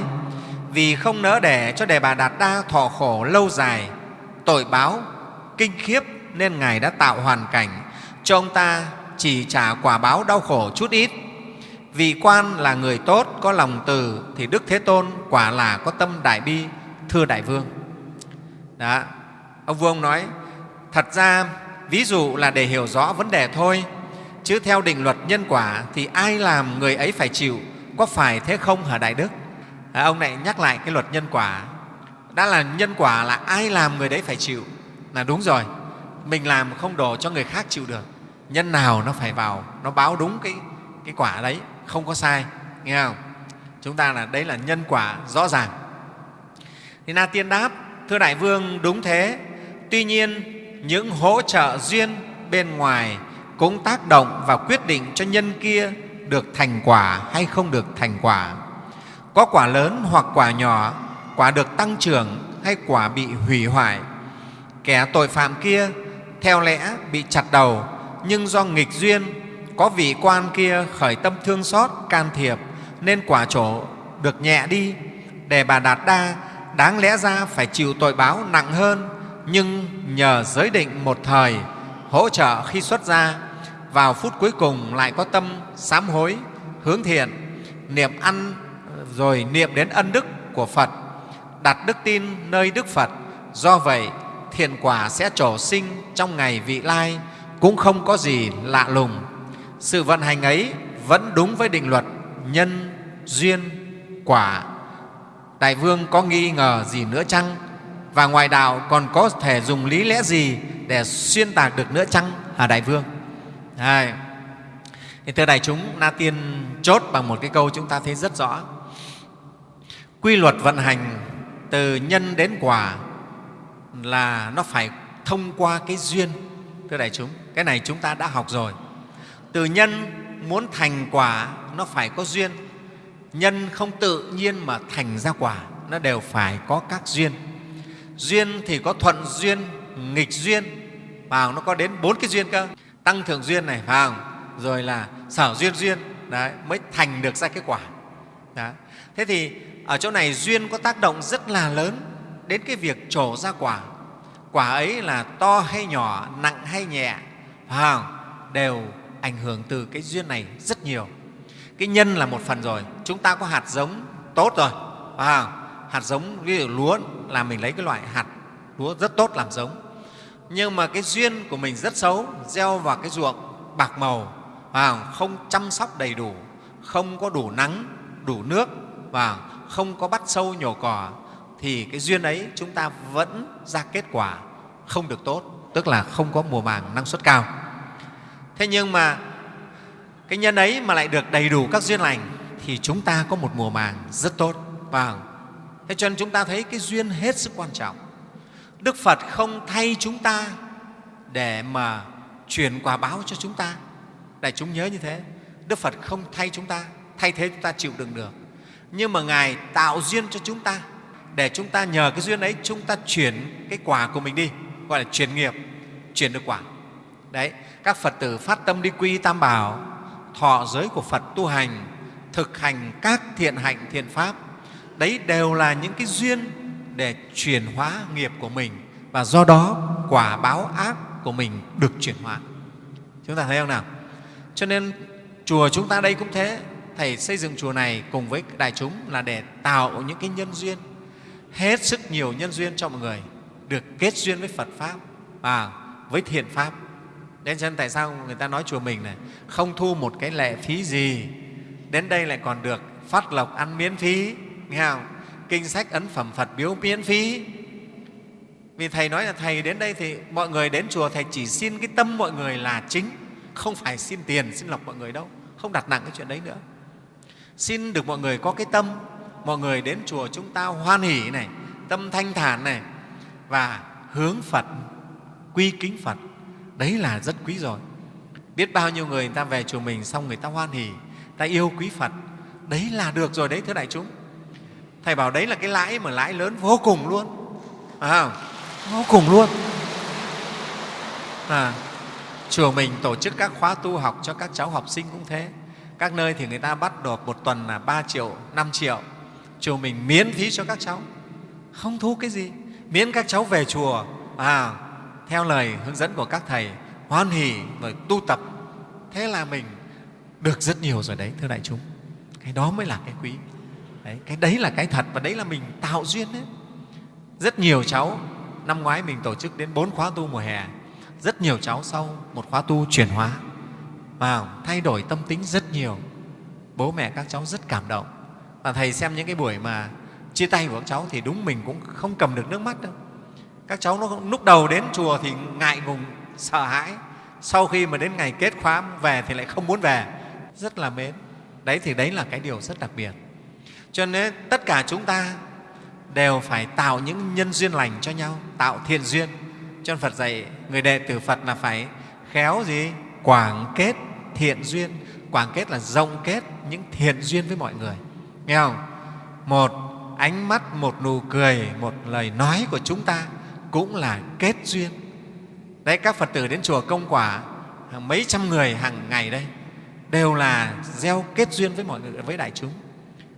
vì không nỡ để cho Đề Bà Đạt Đa thọ khổ lâu dài tội báo kinh khiếp nên Ngài đã tạo hoàn cảnh cho ông ta chỉ trả quả báo đau khổ chút ít vị quan là người tốt có lòng từ thì Đức Thế Tôn quả là có tâm đại bi thưa đại vương. Đó ông vương nói thật ra ví dụ là để hiểu rõ vấn đề thôi chứ theo định luật nhân quả thì ai làm người ấy phải chịu có phải thế không hả đại đức? À, ông lại nhắc lại cái luật nhân quả. Đã là nhân quả là ai làm người đấy phải chịu? Là đúng rồi mình làm không đổ cho người khác chịu được nhân nào nó phải vào nó báo đúng cái, cái quả đấy không có sai, nghe không? Chúng ta là, đấy là nhân quả rõ ràng. Thì na tiên đáp, thưa đại vương, đúng thế. Tuy nhiên, những hỗ trợ duyên bên ngoài cũng tác động và quyết định cho nhân kia được thành quả hay không được thành quả. Có quả lớn hoặc quả nhỏ, quả được tăng trưởng hay quả bị hủy hoại. Kẻ tội phạm kia theo lẽ bị chặt đầu, nhưng do nghịch duyên có vị quan kia khởi tâm thương xót, can thiệp, nên quả chỗ được nhẹ đi. Để bà đạt đa, đáng lẽ ra phải chịu tội báo nặng hơn, nhưng nhờ giới định một thời, hỗ trợ khi xuất gia, vào phút cuối cùng lại có tâm sám hối, hướng thiện, niệm ăn, rồi niệm đến ân đức của phật, đặt đức tin nơi đức phật. Do vậy, thiện quả sẽ trổ sinh trong ngày vị lai, cũng không có gì lạ lùng sự vận hành ấy vẫn đúng với định luật nhân duyên quả đại vương có nghi ngờ gì nữa chăng và ngoài đạo còn có thể dùng lý lẽ gì để xuyên tạc được nữa chăng hả đại vương Hai. Thì thưa đại chúng, Na Tiên chốt bằng một cái câu chúng ta thấy rất rõ. Quy luật vận hành từ nhân đến quả là nó phải thông qua cái duyên. Thưa đại chúng, cái này chúng ta đã học rồi. Từ nhân muốn thành quả nó phải có duyên. Nhân không tự nhiên mà thành ra quả, nó đều phải có các duyên. Duyên thì có thuận duyên, nghịch duyên, vào nó có đến bốn cái duyên cơ. Tăng thượng duyên này vào không? Rồi là sở duyên duyên đấy, mới thành được ra cái quả. Đấy. thế thì ở chỗ này duyên có tác động rất là lớn đến cái việc trổ ra quả. Quả ấy là to hay nhỏ nặng hay nhẹ phải không? Đều ảnh hưởng từ cái duyên này rất nhiều. Cái nhân là một phần rồi chúng ta có hạt giống tốt rồi à, hạt giống ví dụ lúa là mình lấy cái loại hạt lúa rất tốt làm giống. Nhưng mà cái duyên của mình rất xấu gieo vào cái ruộng bạc màu à, không? Chăm sóc đầy đủ không có đủ nắng đủ nước và không có bắt sâu nhổ cỏ thì cái duyên ấy chúng ta vẫn ra kết quả không được tốt tức là không có mùa màng năng suất cao thế nhưng mà cái nhân ấy mà lại được đầy đủ các duyên lành thì chúng ta có một mùa màng rất tốt và Thế cho nên chúng ta thấy cái duyên hết sức quan trọng. Đức Phật không thay chúng ta để mà truyền quả báo cho chúng ta. Đại chúng nhớ như thế. Đức Phật không thay chúng ta, thay thế chúng ta chịu đựng được. Nhưng mà Ngài tạo duyên cho chúng ta để chúng ta nhờ cái duyên ấy chúng ta chuyển cái quả của mình đi, gọi là chuyển nghiệp, chuyển được quả. Đấy, các Phật tử phát tâm đi quy Tam Bảo, thọ giới của Phật tu hành, thực hành các thiện hạnh, thiện pháp. Đấy đều là những cái duyên để chuyển hóa nghiệp của mình và do đó quả báo ác của mình được chuyển hóa. Chúng ta thấy không nào? Cho nên chùa chúng ta đây cũng thế. Thầy xây dựng chùa này cùng với đại chúng là để tạo những cái nhân duyên, hết sức nhiều nhân duyên cho mọi người được kết duyên với Phật Pháp và với thiện Pháp. Đến chân tại sao người ta nói chùa mình này không thu một cái lệ phí gì, đến đây lại còn được phát lộc ăn miễn phí, nghe không? Kinh sách ấn phẩm Phật biếu miễn phí, vì Thầy nói là Thầy đến đây thì mọi người đến chùa Thầy chỉ xin cái tâm mọi người là chính, không phải xin tiền, xin lọc mọi người đâu, không đặt nặng cái chuyện đấy nữa. Xin được mọi người có cái tâm, mọi người đến chùa chúng ta hoan hỷ này, tâm thanh thản này và hướng Phật, quy kính Phật. Đấy là rất quý rồi. Biết bao nhiêu người người ta về chùa mình xong người ta hoan hỉ ta yêu quý Phật. Đấy là được rồi đấy thưa đại chúng. Thầy bảo đấy là cái lãi mà lãi lớn vô cùng luôn. À, vô cùng luôn à, chùa mình tổ chức các khóa tu học cho các cháu học sinh cũng thế các nơi thì người ta bắt được một tuần là 3 triệu, 5 triệu chùa mình miễn phí cho các cháu không thu cái gì miễn các cháu về chùa à, theo lời hướng dẫn của các thầy hoan hỷ rồi tu tập. Thế là mình được rất nhiều rồi đấy thưa đại chúng. Cái đó mới là cái quý. Đấy, cái đấy là cái thật và đấy là mình tạo duyên đấy. Rất nhiều cháu năm ngoái mình tổ chức đến bốn khóa tu mùa hè. Rất nhiều cháu sau một khóa tu chuyển hóa. Vào thay đổi tâm tính rất nhiều. Bố mẹ các cháu rất cảm động. Và thầy xem những cái buổi mà chia tay của các cháu thì đúng mình cũng không cầm được nước mắt đâu các cháu nó lúc đầu đến chùa thì ngại ngùng, sợ hãi. Sau khi mà đến ngày kết khóa về thì lại không muốn về. Rất là mến. Đấy thì đấy là cái điều rất đặc biệt. Cho nên tất cả chúng ta đều phải tạo những nhân duyên lành cho nhau, tạo thiện duyên. Cho Phật dạy, người đệ tử Phật là phải khéo gì? Quảng kết thiện duyên. Quảng kết là rộng kết những thiện duyên với mọi người. Nghe không? Một ánh mắt, một nụ cười, một lời nói của chúng ta cũng là kết duyên. Đấy, các phật tử đến chùa công quả hàng mấy trăm người hàng ngày đây, đều là gieo kết duyên với mọi người, với đại chúng.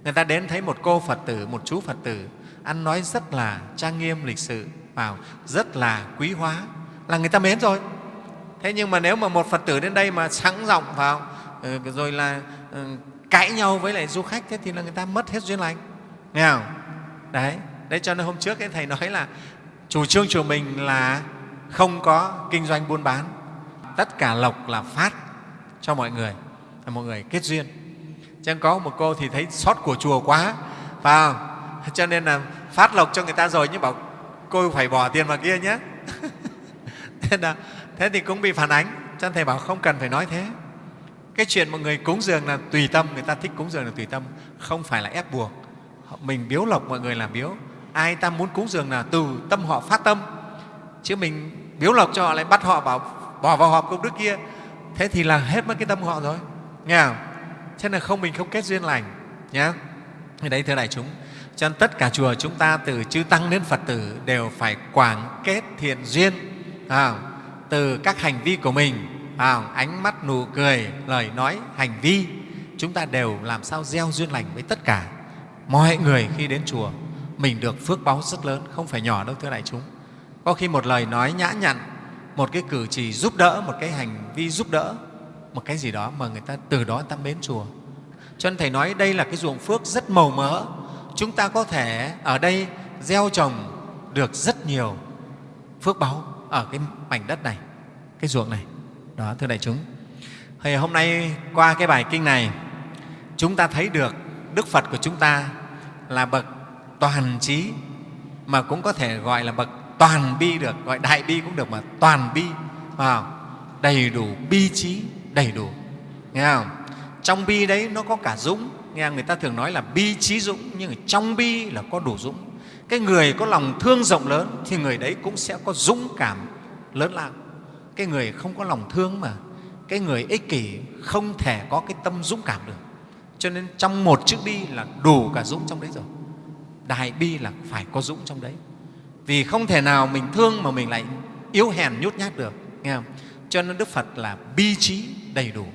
Người ta đến thấy một cô phật tử, một chú phật tử, ăn nói rất là trang nghiêm, lịch sự, vào, rất là quý hóa, là người ta mến rồi. Thế nhưng mà nếu mà một phật tử đến đây mà sẵn giọng vào ờ, rồi là ờ, cãi nhau với lại du khách, thế thì là người ta mất hết duyên lành. Nghe không? Đấy đấy, cho nên hôm trước cái thầy nói là chủ trương chùa mình là không có kinh doanh buôn bán. Tất cả lộc là phát cho mọi người là mọi người kết duyên. Chẳng có một cô thì thấy sót của chùa quá phải không? <laughs> Cho nên là phát lộc cho người ta rồi nhưng bảo cô phải bỏ tiền vào kia nhé. <laughs> Thế, là, thế thì cũng bị phản ánh. Cho thầy bảo không cần phải nói thế. Cái chuyện mọi người cúng dường là tùy tâm người ta thích cúng dường là tùy tâm không phải là ép buộc. Mình biếu lộc mọi người là biếu ai ta muốn cúng dường là từ tâm họ phát tâm. Chứ mình biếu lộc cho họ lại bắt họ bảo bỏ vào hộp công đức kia. Thế thì là hết mất cái tâm họ rồi. Nghe không? Thế là không mình không kết duyên lành nhé thì đấy thưa đại chúng cho nên tất cả chùa chúng ta từ chư tăng đến phật tử đều phải quảng kết thiện duyên à, từ các hành vi của mình à, ánh mắt nụ cười lời nói hành vi. Chúng ta đều làm sao gieo duyên lành với tất cả mọi người khi đến chùa mình được phước báu rất lớn không phải nhỏ đâu thưa đại chúng có khi một lời nói nhã nhặn một cái cử chỉ giúp đỡ một cái hành vi giúp đỡ một cái gì đó mà người ta từ đó ta mến chùa cho nên thầy nói đây là cái ruộng phước rất màu mỡ chúng ta có thể ở đây gieo trồng được rất nhiều phước báu ở cái mảnh đất này, cái ruộng này. Đó, thưa đại chúng. Thì hôm nay qua cái bài kinh này, chúng ta thấy được Đức Phật của chúng ta là bậc toàn trí mà cũng có thể gọi là bậc toàn bi được, gọi đại bi cũng được mà toàn bi, vào đầy đủ bi trí, đầy đủ. Nghe không? Trong bi đấy nó có cả dũng, nghe người ta thường nói là bi trí dũng nhưng ở trong bi là có đủ dũng cái người có lòng thương rộng lớn thì người đấy cũng sẽ có dũng cảm lớn lao cái người không có lòng thương mà cái người ích kỷ không thể có cái tâm dũng cảm được cho nên trong một chữ bi là đủ cả dũng trong đấy rồi đại bi là phải có dũng trong đấy. Vì không thể nào mình thương mà mình lại yếu hèn nhút nhát được, nghe không? cho nên đức phật là bi trí đầy đủ.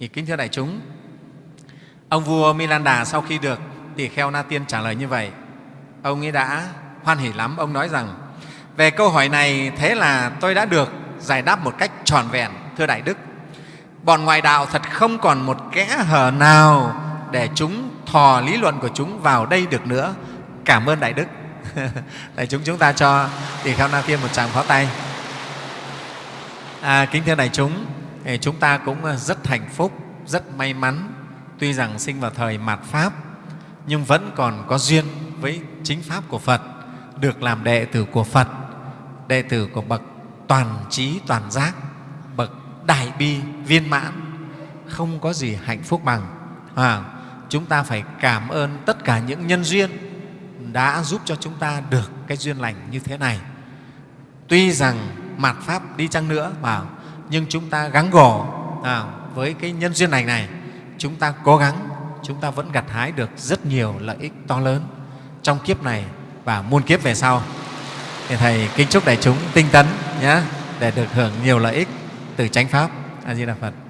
Thì kính thưa đại chúng, ông vua milanda sau khi được tỳ kheo na tiên trả lời như vậy, ông ấy đã hoan hỉ lắm. Ông nói rằng, về câu hỏi này, thế là tôi đã được giải đáp một cách tròn vẹn, thưa đại đức. Bọn ngoại đạo thật không còn một kẽ hở nào để chúng thò lý luận của chúng vào đây được nữa. Cảm ơn đại đức. <laughs> Đại chúng chúng ta cho tỳ kheo na tiên một tràng pháo tay. À, kính thưa đại chúng chúng ta cũng ờ, rất hạnh phúc rất may mắn. Tuy rằng sinh vào thời mạt pháp nhưng vẫn còn có duyên với chính pháp của phật được làm đệ tử của phật đệ tử của bậc toàn trí toàn giác bậc đại bi viên mãn. Không có gì hạnh phúc bằng. À, chúng ta phải cảm ơn tất cả những nhân duyên đã giúp cho chúng ta được cái duyên lành như thế này. Tuy rằng mạt pháp đi chăng nữa mà nhưng chúng ta gắng gò à, với cái nhân duyên lành này chúng ta cố gắng chúng ta vẫn gặt hái được rất nhiều lợi ích to lớn trong kiếp này và muôn kiếp về sau. Thì thầy kính chúc đại chúng tinh tấn nhé để được hưởng nhiều lợi ích từ chánh pháp. A di đà phật.